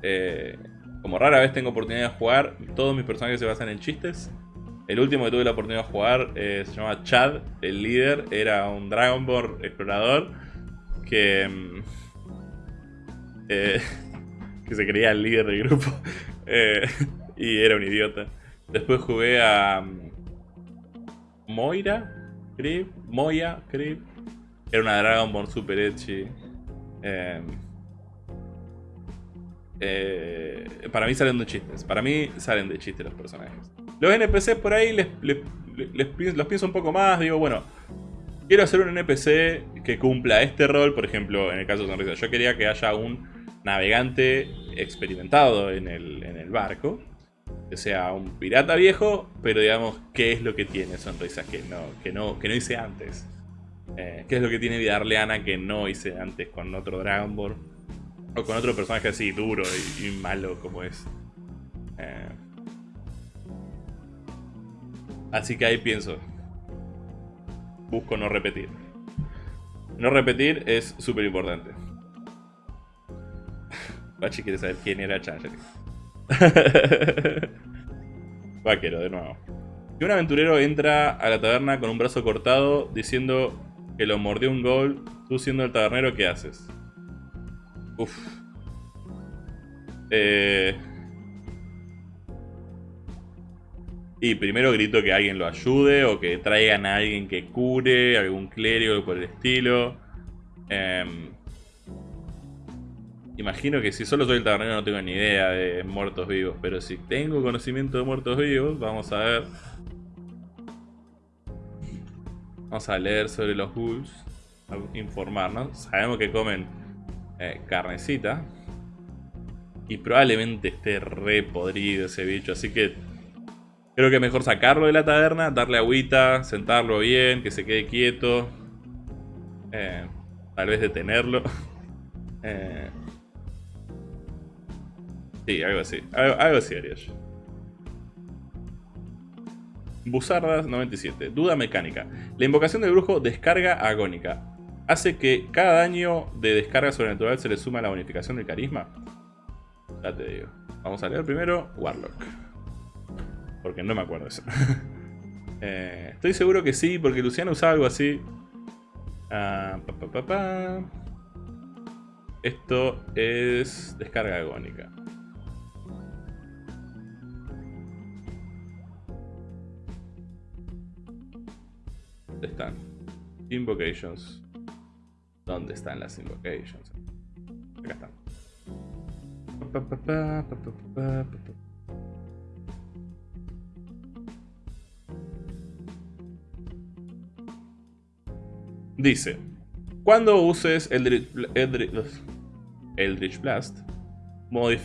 Eh, como rara vez tengo oportunidad de jugar, todos mis personajes se basan en chistes. El último que tuve la oportunidad de jugar eh, se llama Chad, el líder. Era un Dragonborn explorador que, mm, que se creía el líder del grupo. y era un idiota. Después jugué a mm, Moira, Moya, Creep. Era una Dragonborn super edgy. Em, eh, para mí salen de chistes. Para mí salen de chistes los personajes. Los NPC por ahí los pienso un poco más. Digo, bueno, quiero hacer un NPC que cumpla este rol. Por ejemplo, en el caso de Sonrisa, yo quería que haya un navegante experimentado en el, en el barco que sea un pirata viejo, pero digamos, ¿qué es lo que tiene Sonrisa que no, que no, que no hice antes? Eh, ¿Qué es lo que tiene Vida Arleana que no hice antes con otro Dragonborn? O con otro personaje así duro y, malo como es. Eh, así que ahí pienso. Busco no repetir. No repetir es súper importante. Bachi quiere saber quién era Changeling. Vaquero, de nuevo. Si un aventurero entra a la taberna con un brazo cortado diciendo que lo mordió un gol, tú siendo el tabernero, ¿qué haces? Uf. Eh... Y primero grito que alguien lo ayude o que traigan a alguien que cure, algún clérigo por el estilo. Em, imagino que si solo soy el tabernero no tengo ni idea de muertos vivos, pero si tengo conocimiento de muertos vivos, vamos a ver. Vamos a leer sobre los ghouls, a informarnos. Sabemos que comen eh, carnecita. Y probablemente esté re podrido ese bicho, así que creo que mejor sacarlo de la taberna, darle agüita, sentarlo bien, que se quede quieto. Eh, tal vez detenerlo. Eh, sí, algo así. Algo, así haría. Buzardas 97. Duda mecánica. La invocación del brujo descarga agónica. ¿Hace que cada daño de descarga sobrenatural se le suma la bonificación del carisma? Ya te digo. Vamos a leer primero Warlock. Porque no me acuerdo eso. Eh, estoy seguro que sí, porque Luciano usaba algo así. Ah, Esto es descarga agónica. ¿Dónde están? Invocations. ¿Dónde están las invocations? Acá están. Dice, cuando uses Eldritch, Eldritch, Blast,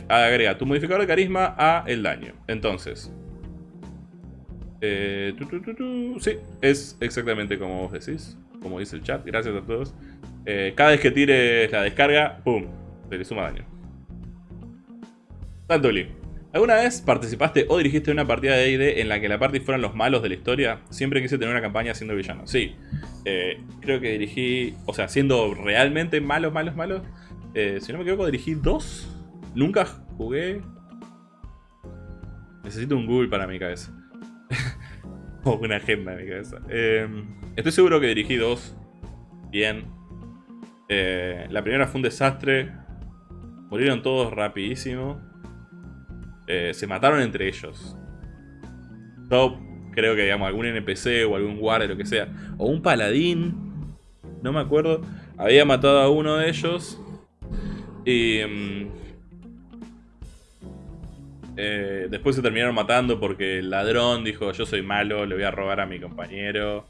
agrega tu modificador de carisma a el daño. Entonces, eh, sí, es exactamente como vos decís, como dice el chat. Gracias a todos. Eh, cada vez que tires la descarga, ¡pum! Se le suma daño. Tantuli. ¿Alguna vez participaste o dirigiste una partida de D&D en la que la party fueran los malos de la historia? Siempre quise tener una campaña siendo villano. Sí, eh, creo que dirigí, o sea, siendo realmente malos, malos, malos. Eh, si no me equivoco, dirigí dos. Nunca jugué. Necesito un Google para mi cabeza. una agenda en mi cabeza. Em, estoy seguro que dirigí dos. Bien. Eh, la primera fue un desastre. Murieron todos rapidísimo. Eh, se mataron entre ellos. Yo creo que, digamos, algún NPC o algún guardia, lo que sea. O un paladín. No me acuerdo. Había matado a uno de ellos. Y... Eh, después se terminaron matando porque el ladrón dijo yo soy malo, le voy a robar a mi compañero.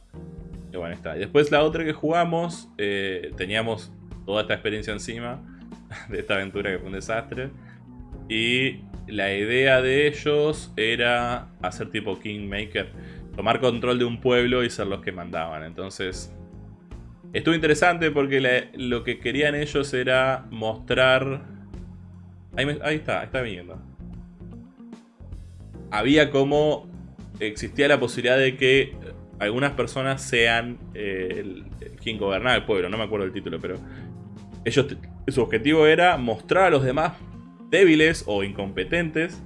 Y bueno, está. Y después la otra que jugamos, eh, teníamos toda esta experiencia encima de esta aventura que fue un desastre. Y la idea de ellos era hacer tipo Kingmaker, tomar control de un pueblo y ser los que mandaban. Entonces, estuvo interesante porque lo que querían ellos era mostrar... Ahí, está, está viniendo. Había como... Existía la posibilidad de que algunas personas sean eh, el, quien gobernaba el pueblo, no me acuerdo el título, pero ellos su objetivo era mostrar a los demás débiles o incompetentes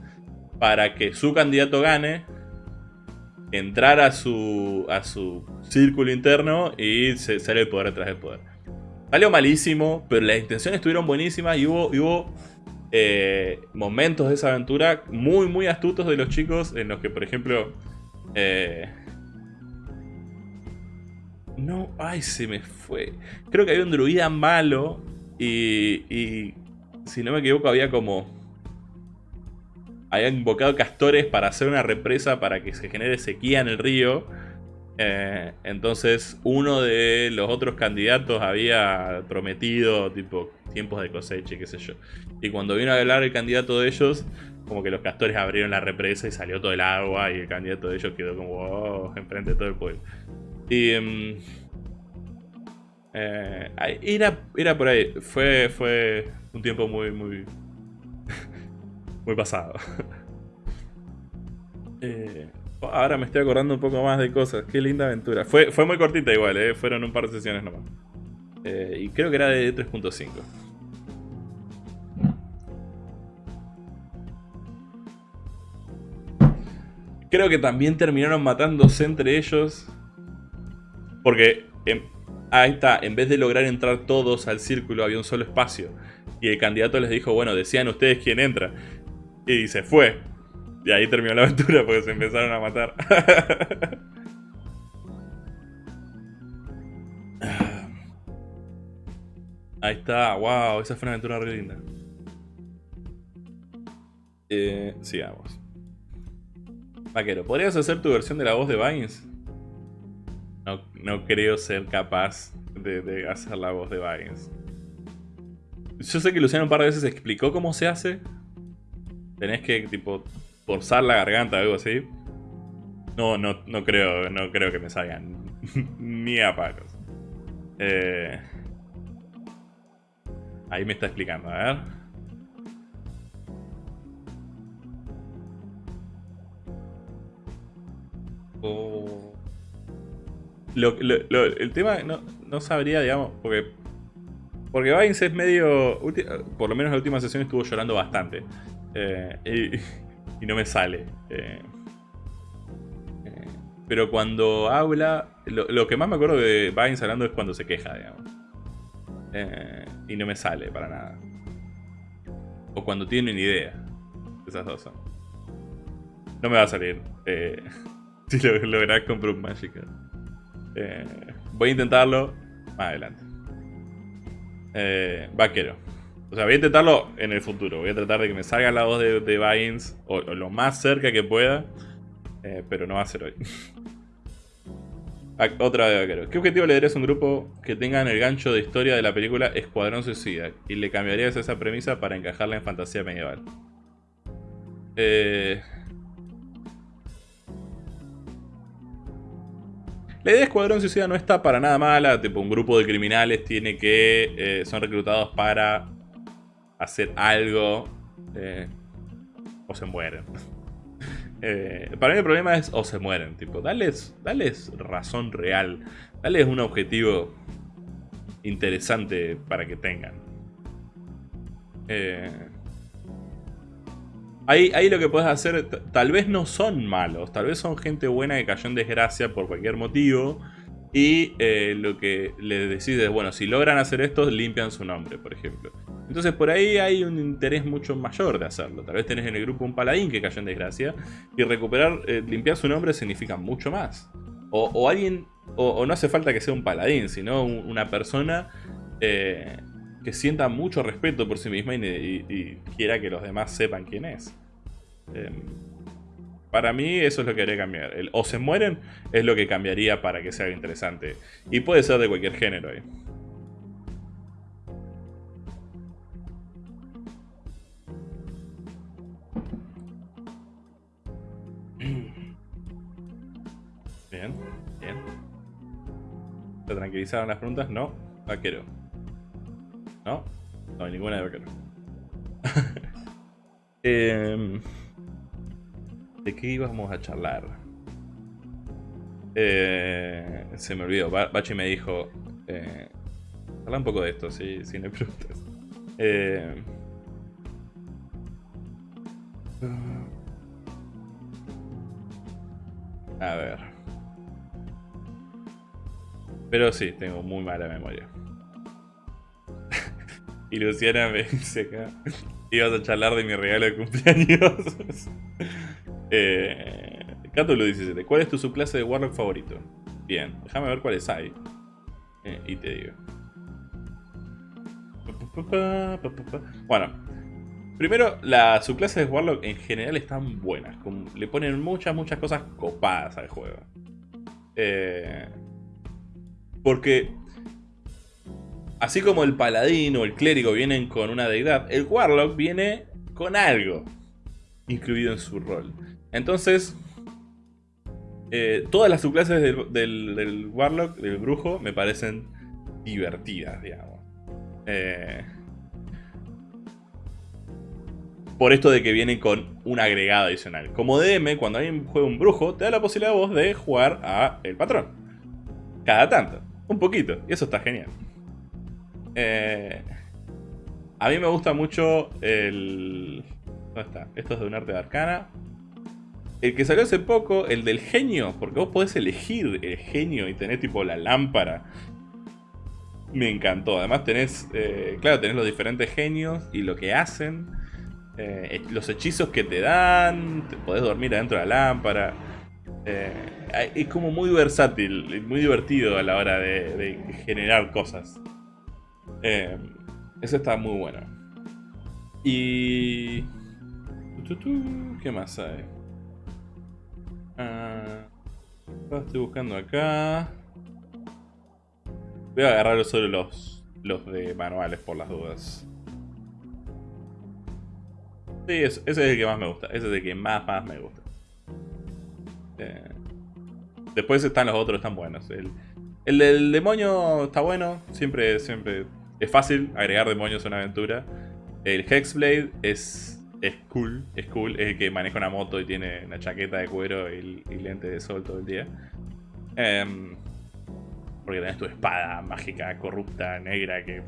para que su candidato gane, entrar a su, a su círculo interno y se, sale el poder detrás del poder. Salió malísimo, pero las intenciones estuvieron buenísimas y hubo eh, momentos de esa aventura muy, muy astutos de los chicos en los que, por ejemplo... Eh, no, ay, se me fue. Creo que había un druida malo y si no me equivoco, había como... Habían invocado castores para hacer una represa para que se genere sequía en el río. Eh, entonces uno de los otros candidatos había prometido tipo tiempos de cosecha y qué sé yo. Y cuando vino a hablar el candidato de ellos, como que los castores abrieron la represa y salió todo el agua y el candidato de ellos quedó como oh, enfrente de todo el pueblo. Y... Em, eh, era, era por ahí. Fue, fue un tiempo muy, muy... muy pasado. Eh, ahora me estoy acordando un poco más de cosas. Qué linda aventura. Fue, fue muy cortita igual, eh. Fueron un par de sesiones nomás. y creo que era de 3.5. Creo que también terminaron matándose entre ellos. Porque Ahí está, en vez de lograr entrar todos al círculo había un solo espacio. Y el candidato les dijo, bueno, decían ustedes quién entra. Y se fue. Y ahí terminó la aventura porque se empezaron a matar. Ahí está, wow, esa fue una aventura re linda. Eh, sigamos. Vaquero, ¿podrías hacer tu versión de la voz de Vines? No, no creo ser capaz de, hacer la voz de Vines. Yo sé que Luciano un par de veces explicó cómo se hace. Tenés que, tipo, forzar la garganta o algo así. No, no, no creo, no creo que me salgan. Ni a palos. Eh, ahí me está explicando, a ver. El tema no, no, sabría, digamos, porque porque Vines es medio... Por lo menos la última sesión estuvo llorando bastante. Eh, y, no me sale. Eh, eh, pero cuando habla... Lo, que más me acuerdo de Vines hablando es cuando se queja, digamos. y no me sale para nada. O cuando tiene una idea. Esas dos son. No me va a salir. si lo lográs con Broom Magic. voy a intentarlo más adelante. Eh, vaquero. O sea, voy a intentarlo en el futuro. Voy a tratar de que me salga la voz de, de o, lo más cerca que pueda. Eh, pero no va a ser hoy. Otra de vaquero. ¿Qué objetivo le darías a un grupo que tengan el gancho de historia de la película Escuadrón Suicida? Y le cambiarías esa premisa para encajarla en fantasía medieval. Eh... La idea de Escuadrón Suicida no está para nada mala, tipo un grupo de criminales tiene que... Eh, son reclutados para hacer algo eh, o se mueren. Eh, para mí el problema es o se mueren, tipo, dales, dales razón real, dales un objetivo interesante para que tengan. Eh, Ahí, lo que puedes hacer, tal vez no son malos, tal vez son gente buena que cayó en desgracia por cualquier motivo. Y eh, lo que le decís es, bueno, si logran hacer esto, limpian su nombre, por ejemplo. Entonces por ahí hay un interés mucho mayor de hacerlo. Tal vez tenés en el grupo un paladín que cayó en desgracia. Y recuperar, eh, limpiar su nombre significa mucho más. O, alguien, o, no hace falta que sea un paladín, sino una persona eh, que sienta mucho respeto por sí misma y, quiera que los demás sepan quién es. Em, para mí eso es lo que haría cambiar. El o se mueren es lo que cambiaría para que sea interesante. Y puede ser de cualquier género ahí. Bien, bien. ¿Se tranquilizaron las preguntas? No. Vaquero. ¿No? No hay ninguna de vaquero. Em, ¿De qué íbamos a charlar? Eh, se me olvidó. Bachi me dijo... Eh, habla un poco de esto, si, si no preguntas. Eh, a ver. Pero sí, tengo muy mala memoria. Y Luciana me dice acá, ibas a charlar de mi regalo de cumpleaños. eh, Cátulo 17, ¿cuál es tu subclase de Warlock favorito? Bien, déjame ver cuáles hay. Eh, y te digo. Bueno, primero, las subclases de Warlock en general están buenas. le ponen muchas, muchas cosas copadas al juego. Eh, porque Así como el paladín o el clérigo vienen con una deidad, el warlock viene con algo incluido en su rol. Entonces, eh, todas las subclases del, warlock, del brujo, me parecen divertidas, digamos. Eh, por esto de que vienen con un agregado adicional. Como DM, cuando alguien juega un brujo, te da la posibilidad vos de jugar a el patrón. Cada tanto, un poquito, y eso está genial. Eh, a mí me gusta mucho el... ¿Dónde está? Esto es de un arte de arcana. El que salió hace poco, el del genio, porque vos podés elegir el genio y tenés tipo la lámpara. Me encantó. Además tenés, eh, claro, tenés los diferentes genios y lo que hacen. eh, los hechizos que te dan, te podés dormir adentro de la lámpara. Es como muy versátil, muy divertido a la hora de, generar cosas. Eh, eso está muy bueno. Y... ¿Qué más hay? Ah, estoy buscando acá. Voy a agarrar solo los, los de manuales por las dudas. Sí, ese es el que más me gusta. Ese es el que más, más me gusta. Eh, después están los otros, están buenos. El, el del demonio está bueno. Siempre, siempre es fácil agregar demonios a una aventura. El Hexblade es, es cool. Es cool. Es el que maneja una moto y tiene una chaqueta de cuero y, lentes de sol todo el día. Em, porque tenés tu espada mágica, corrupta, negra que...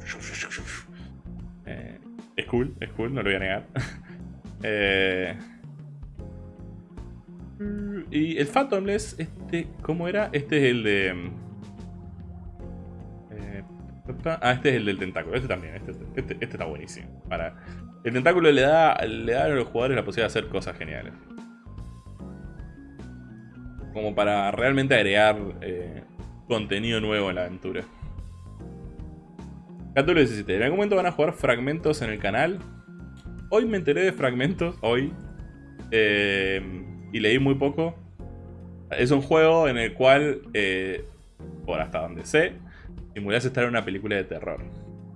Eh, es cool, es cool, no lo voy a negar. Eh, y el Phantomless, este, ¿cómo era? Este es el de... Ah, este es el del tentáculo. Este también, este, este, este, está buenísimo. Para, el tentáculo le da, le da a los jugadores la posibilidad de hacer cosas geniales. Como para realmente agregar eh, contenido nuevo en la aventura. Capítulo 17. En algún momento van a jugar fragmentos en el canal. Hoy me enteré de fragmentos, hoy. Eh, y leí muy poco. Es un juego en el cual, eh, por hasta donde sé, simulás estar en una película de terror.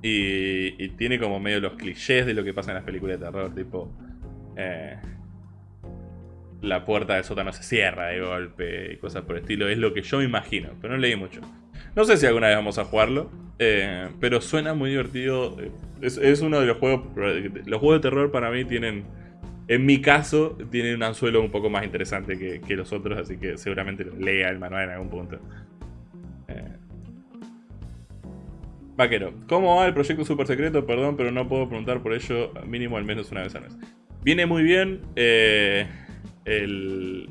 Y, tiene como medio los clichés de lo que pasa en las películas de terror, tipo... Eh, la puerta del sótano se cierra de golpe y cosas por el estilo. Es lo que yo me imagino, pero no leí mucho. No sé si alguna vez vamos a jugarlo, pero suena muy divertido es, uno de los juegos... Los juegos de terror para mí tienen... En mi caso, tienen un anzuelo un poco más interesante que, los otros, así que seguramente lea el manual en algún punto. Vaquero, ¿cómo va el proyecto super secreto? Perdón, pero no puedo preguntar por ello mínimo al menos una vez al mes. Viene muy bien. Eh, el...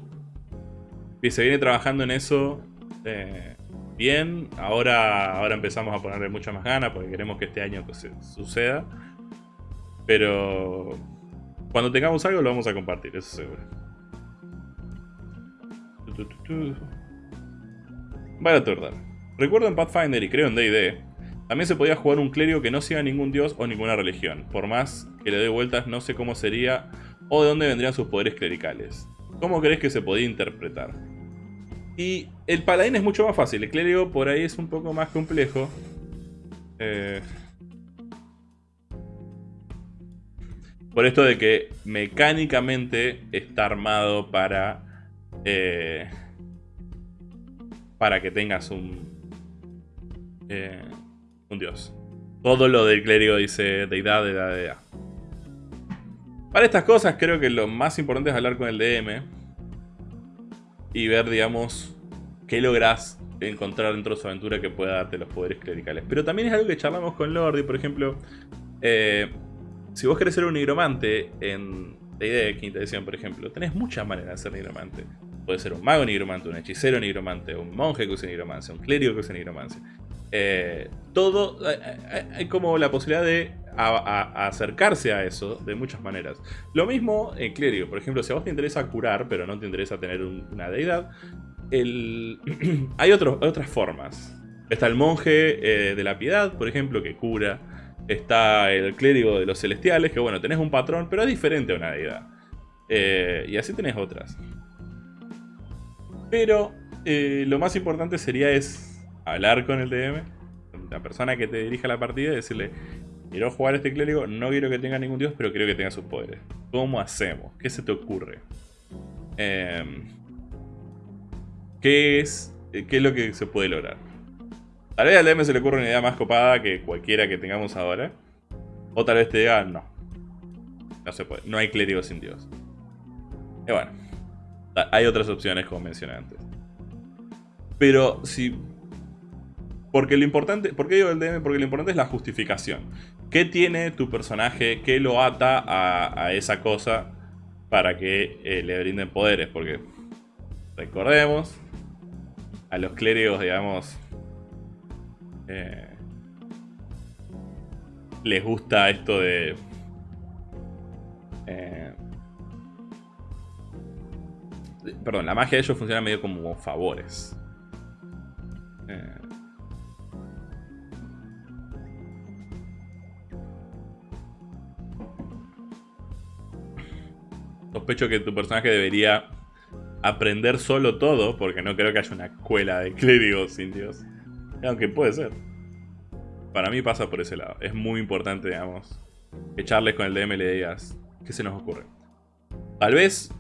Se viene trabajando en eso. Eh, bien. Ahora, ahora empezamos a ponerle mucha más ganas porque queremos que este año suceda. Pero cuando tengamos algo lo vamos a compartir, eso seguro. Vaya tordar. Recuerdo en Pathfinder y creo en D&D, también se podía jugar un clérigo que no siga ningún dios o ninguna religión. Por más que le dé vueltas, no sé cómo sería o de dónde vendrían sus poderes clericales. ¿Cómo crees que se podía interpretar? Y el paladín es mucho más fácil, el clérigo por ahí es un poco más complejo. Eh, por esto de que mecánicamente está armado para... Eh, para que tengas un... Eh, un dios. Todo lo del clérigo dice deidad, deidad, deidad. Para estas cosas creo que lo más importante es hablar con el DM y ver, digamos, qué lográs encontrar dentro de su aventura que pueda darte los poderes clericales. Pero también es algo que charlamos con Lordi, por ejemplo, eh, si vos querés ser un nigromante en D&D quinta edición, por ejemplo, tenés muchas maneras de ser nigromante. Puede ser un mago nigromante, un hechicero nigromante, un monje que use nigromancia, un clérigo que use nigromancia. Eh, todo, hay como la posibilidad de acercarse a eso de muchas maneras. Lo mismo en clérigo, por ejemplo, si a vos te interesa curar, pero no te interesa tener una deidad, hay otras formas. Está el monje eh, de la piedad, por ejemplo, que cura. Está el clérigo de los celestiales, que bueno, tenés un patrón, pero es diferente a una deidad. Eh, y así tenés otras. Pero lo más importante sería es hablar con el DM, la persona que te dirija la partida y decirle, quiero jugar a este clérigo, no quiero que tenga ningún dios, pero quiero que tenga sus poderes. ¿Cómo hacemos? ¿Qué se te ocurre? Em, ¿qué, es, ¿Qué es lo que se puede lograr? Tal vez al DM se le ocurre una idea más copada que cualquiera que tengamos ahora. O tal vez te diga, no. No se puede. No hay clérigo sin dios. Y bueno. Hay otras opciones como mencioné antes. Pero si porque lo importante, ¿por qué digo el DM? Porque lo importante es la justificación. ¿Qué tiene tu personaje? ¿Qué lo ata a, esa cosa para que eh, le brinden poderes? Porque recordemos, a los clérigos, digamos, eh, les gusta esto de Eh, perdón, la magia de ellos funciona medio como favores. Eh, sospecho que tu personaje debería aprender solo todo, porque no creo que haya una escuela de clérigos indios. Aunque puede ser. Para mí pasa por ese lado. Es muy importante, digamos, echarles con el DM y le digas, ¿qué se nos ocurre? Tal vez,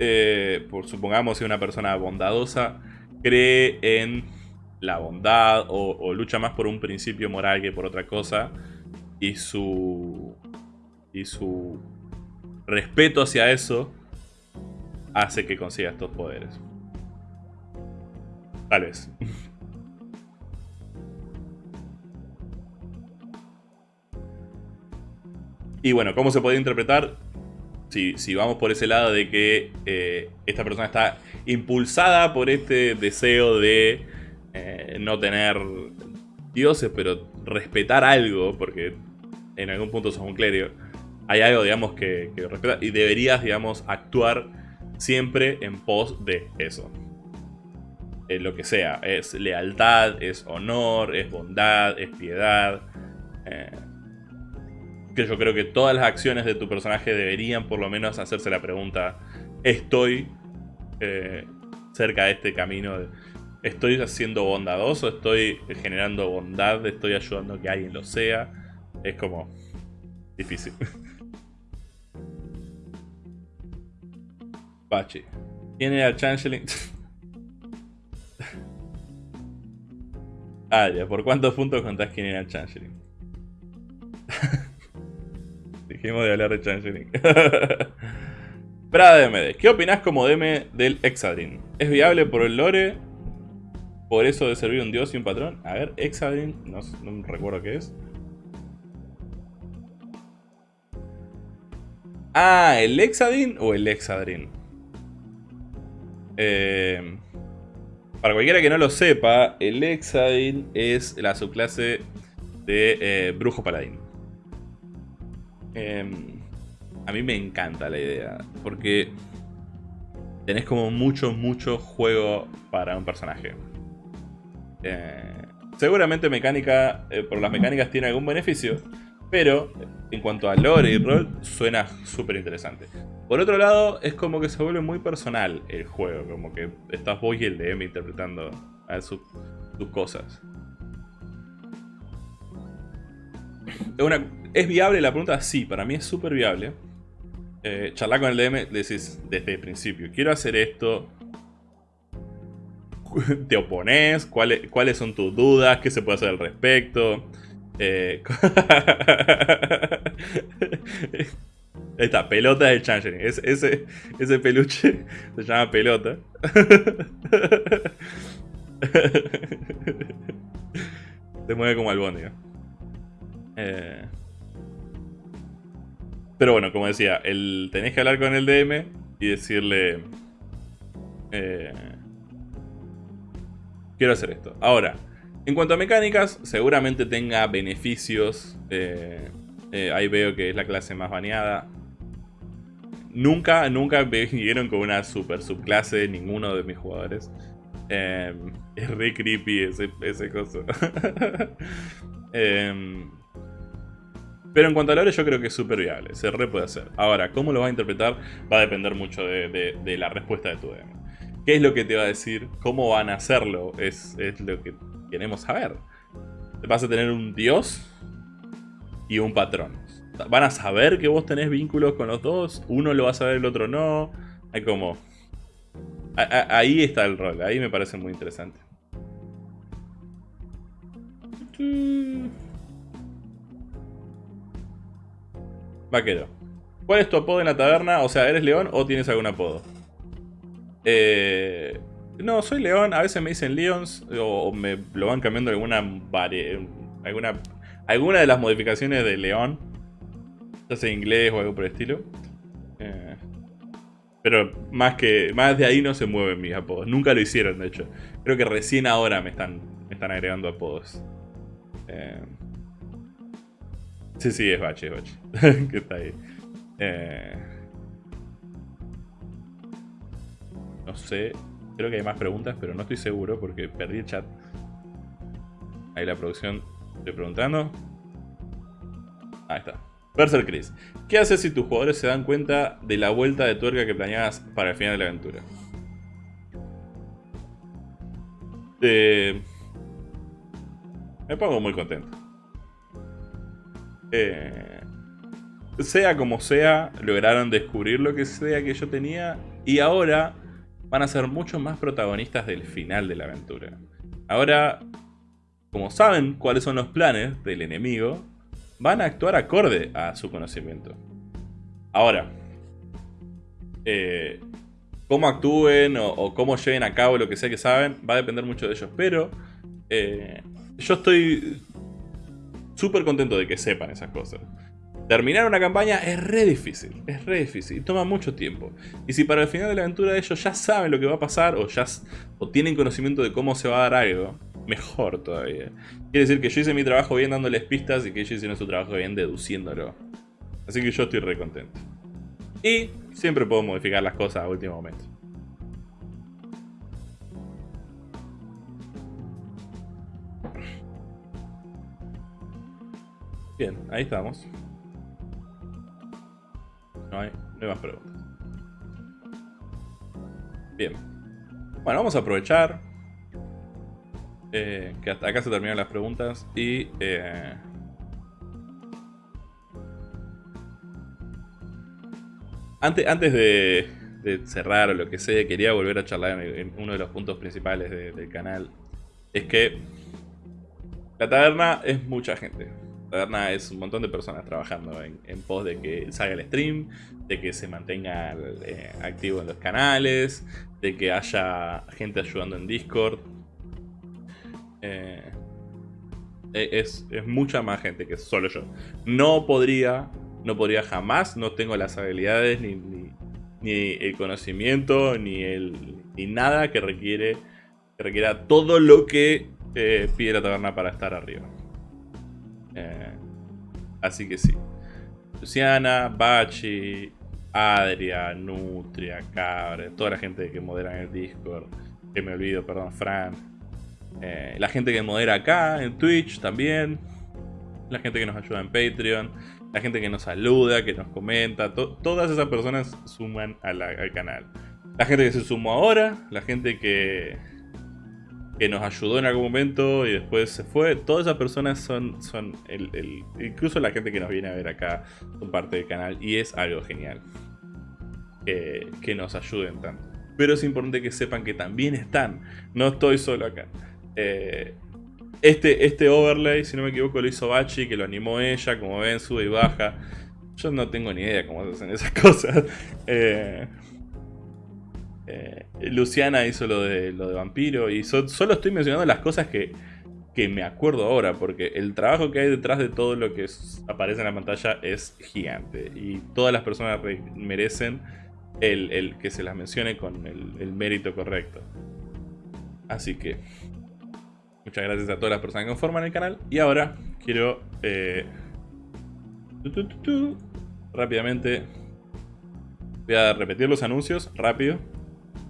eh, por supongamos, si una persona bondadosa cree en la bondad o, o, lucha más por un principio moral que por otra cosa y su y su respeto hacia eso hace que consiga estos poderes. Tal vez. y bueno, ¿cómo se puede interpretar? Si, si, vamos por ese lado de que eh, esta persona está impulsada por este deseo de eh, no tener dioses, pero respetar algo, porque en algún punto sos un clérigo hay algo, digamos, que, respeta y deberías, digamos, actuar siempre en pos de eso. Eh, lo que sea, es lealtad, es honor, es bondad, es piedad. Eh, que yo creo que todas las acciones de tu personaje deberían por lo menos hacerse la pregunta, ¿estoy eh, cerca de este camino? ¿Estoy siendo bondadoso? ¿Estoy generando bondad? ¿Estoy ayudando a que alguien lo sea? Es como difícil. ¿Quién era el Changeling? ah. ¿Por cuántos puntos contás quién era el Changeling? Dijimos de hablar de Changeling. Prada DMD. ¿Qué opinás como DM del Exadrin? ¿Es viable por el lore? ¿Por eso de servir un dios y un patrón? A ver, Exadrin, no, no recuerdo qué es. Ah, ¿el Exadin o el Exadrin? Eh, para cualquiera que no lo sepa, el Exadin es la subclase de eh, Brujo Paladín. Em, a mí me encanta la idea, porque tenés como mucho, mucho juego para un personaje. Eh, seguramente mecánica, por las mecánicas tiene algún beneficio, pero en cuanto a lore y rol, suena súper interesante. Por otro lado, es como que se vuelve muy personal el juego, como que estás vos y el DM interpretando a sus cosas. ¿Es viable la pregunta? Sí, para mí es súper viable. Eh, charlar con el DM, decís desde el principio, quiero hacer esto. ¿Te opones? ¿Cuáles, ¿Cuáles son tus dudas? ¿Qué se puede hacer al respecto? Eh, Esta, pelota de Changeling. ese, ese peluche se llama pelota. se mueve como albóndiga. Eh... Pero bueno, como decía, el, tenés que hablar con el DM y decirle... Eh, quiero hacer esto. Ahora, en cuanto a mecánicas, seguramente tenga beneficios. Eh, eh, ahí veo que es la clase más baneada. Nunca, nunca vinieron con una super subclase ninguno de mis jugadores. Em, es re creepy ese, ese. Em, pero en cuanto a lore yo creo que es súper viable, se re puede hacer. Ahora, ¿cómo lo va a interpretar? Va a depender mucho de, la respuesta de tu DM. ¿Qué es lo que te va a decir? ¿Cómo van a hacerlo? Es, es lo que queremos saber. Vas a tener un dios y un patrón van a saber que vos tenés vínculos con los dos. Uno lo va a saber, el otro no. Hay como... ahí está el rol. Ahí me parece muy interesante. Vaquero. ¿Cuál es tu apodo en la taberna? O sea, ¿eres león o tienes algún apodo? Eh, no, soy león. A veces me dicen leons o me lo van cambiando alguna, alguna, alguna de las modificaciones de león ya sea inglés o algo por el estilo. Eh, pero más que más de ahí no se mueven mis apodos. Nunca lo hicieron, de hecho. Creo que recién ahora me están, me están agregando apodos. Eh, sí, sí, es Bache, es Bache. que está ahí. Eh, no sé, creo que hay más preguntas, pero no estoy seguro porque perdí el chat. Ahí la producción, estoy preguntando. Ahí está. Berser Chris, ¿qué haces si tus jugadores se dan cuenta de la vuelta de tuerca que planeabas para el final de la aventura? Eh, me pongo muy contento. Eh, sea como sea, lograron descubrir lo que sea que yo tenía y ahora van a ser mucho más protagonistas del final de la aventura. Ahora, como saben cuáles son los planes del enemigo, van a actuar acorde a su conocimiento. Ahora, eh, cómo actúen o, cómo lleven a cabo lo que sea que saben, va a depender mucho de ellos. Pero eh, yo estoy súper contento de que sepan esas cosas. Terminar una campaña es re difícil, es re difícil, toma mucho tiempo. Y si para el final de la aventura ellos ya saben lo que va a pasar o ya o tienen conocimiento de cómo se va a dar algo, mejor todavía. Quiere decir que yo hice mi trabajo bien dándoles pistas y que ellos hicieron su trabajo bien deduciéndolo. Así que yo estoy re contento. Y siempre puedo modificar las cosas a último momento. Bien, ahí estamos. No hay, más preguntas. Bien. Bueno, vamos a aprovechar eh, que hasta acá se terminan las preguntas y... Eh, antes, antes de, cerrar o lo que sea, quería volver a charlar en, uno de los puntos principales del canal. Es que la taberna es mucha gente taberna es un montón de personas trabajando en, pos de que salga el stream, de que se mantenga eh, activo en los canales, de que haya gente ayudando en Discord. Eh, e, es, mucha más gente que solo yo. No podría, no podría jamás, no tengo las habilidades ni, ni, el conocimiento ni, el, ni nada que requiere que requiera todo lo que eh, pide la taberna para estar arriba. Eh, así que sí. Luciana, Bachi, Adria, Nutria, Cabre, toda la gente que modera en el Discord. Que me olvido, perdón, Fran. Eh, la gente que modera acá en Twitch también. La gente que nos ayuda en Patreon. La gente que nos saluda, que nos comenta. todas esas personas suman al canal. La gente que se sumó ahora. La gente que, que nos ayudó en algún momento y después se fue. Todas esas personas son, son el, incluso la gente que nos viene a ver acá, son parte del canal y es algo genial. que nos ayuden tanto. Pero es importante que sepan que también están. No estoy solo acá. Eh, este, este overlay, si no me equivoco, lo hizo Bachi, que lo animó ella. Como ven, sube y baja. Yo no tengo ni idea cómo se hacen esas cosas. Eh, eh, Luciana hizo lo de, lo de vampiro y solo estoy mencionando las cosas que, me acuerdo ahora, porque el trabajo que hay detrás de todo lo que aparece en la pantalla es gigante y todas las personas merecen el, que se las mencione con el, mérito correcto. Así que muchas gracias a todas las personas que conforman el canal y ahora quiero eh, rápidamente voy a repetir los anuncios rápido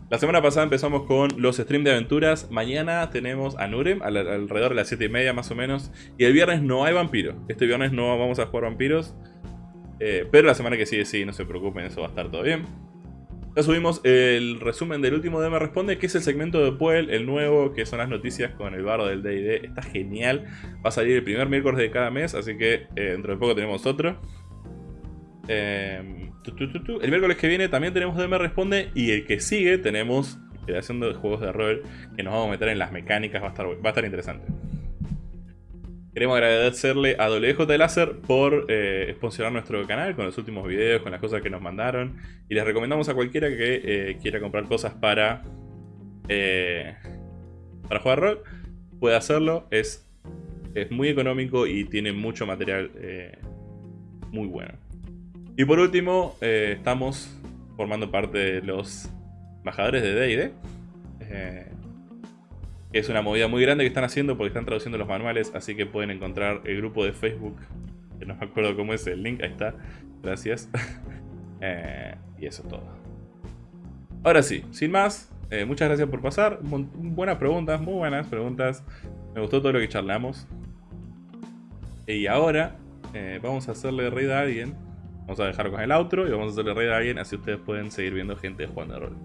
la semana pasada empezamos con los streams de aventuras. Mañana tenemos a Nurem, alrededor de las 7 y media más o menos. Y el viernes no hay vampiro. Este viernes no vamos a jugar vampiros. Eh, pero la semana que sigue sí, no se preocupen, eso va a estar todo bien. Ya subimos el resumen del último DM Responde, que es el segmento de Puel, el nuevo, que son las noticias con el barro del D&D. Está genial. Va a salir el primer miércoles de cada mes, así que eh, dentro de poco tenemos otro. Eh, el miércoles que viene también tenemos DM Responde y el que sigue tenemos creación de juegos de rol que nos vamos a meter en las mecánicas, va a estar, va a estar interesante. Queremos agradecerle a WJ Láser por eh, nuestro canal con los últimos videos, con las cosas que nos mandaron. Y les recomendamos a cualquiera que eh, quiera comprar cosas para, eh, para jugar rol, puede hacerlo. Es, es muy económico y tiene mucho material eh, muy bueno. Y por último, eh, estamos formando parte de los embajadores de D&D. Eh, es una movida muy grande que están haciendo porque están traduciendo los manuales, así que pueden encontrar el grupo de Facebook, que no me acuerdo cómo es el link, ahí está, gracias. Eh, y eso es todo. Ahora sí, sin más, eh, muchas gracias por pasar. Buenas preguntas, muy buenas preguntas. Me gustó todo lo que charlamos. Y ahora vamos a hacerle raid a alguien. Vamos a dejar con el outro y vamos a hacerle raid a alguien, así ustedes pueden seguir viendo gente jugando rol.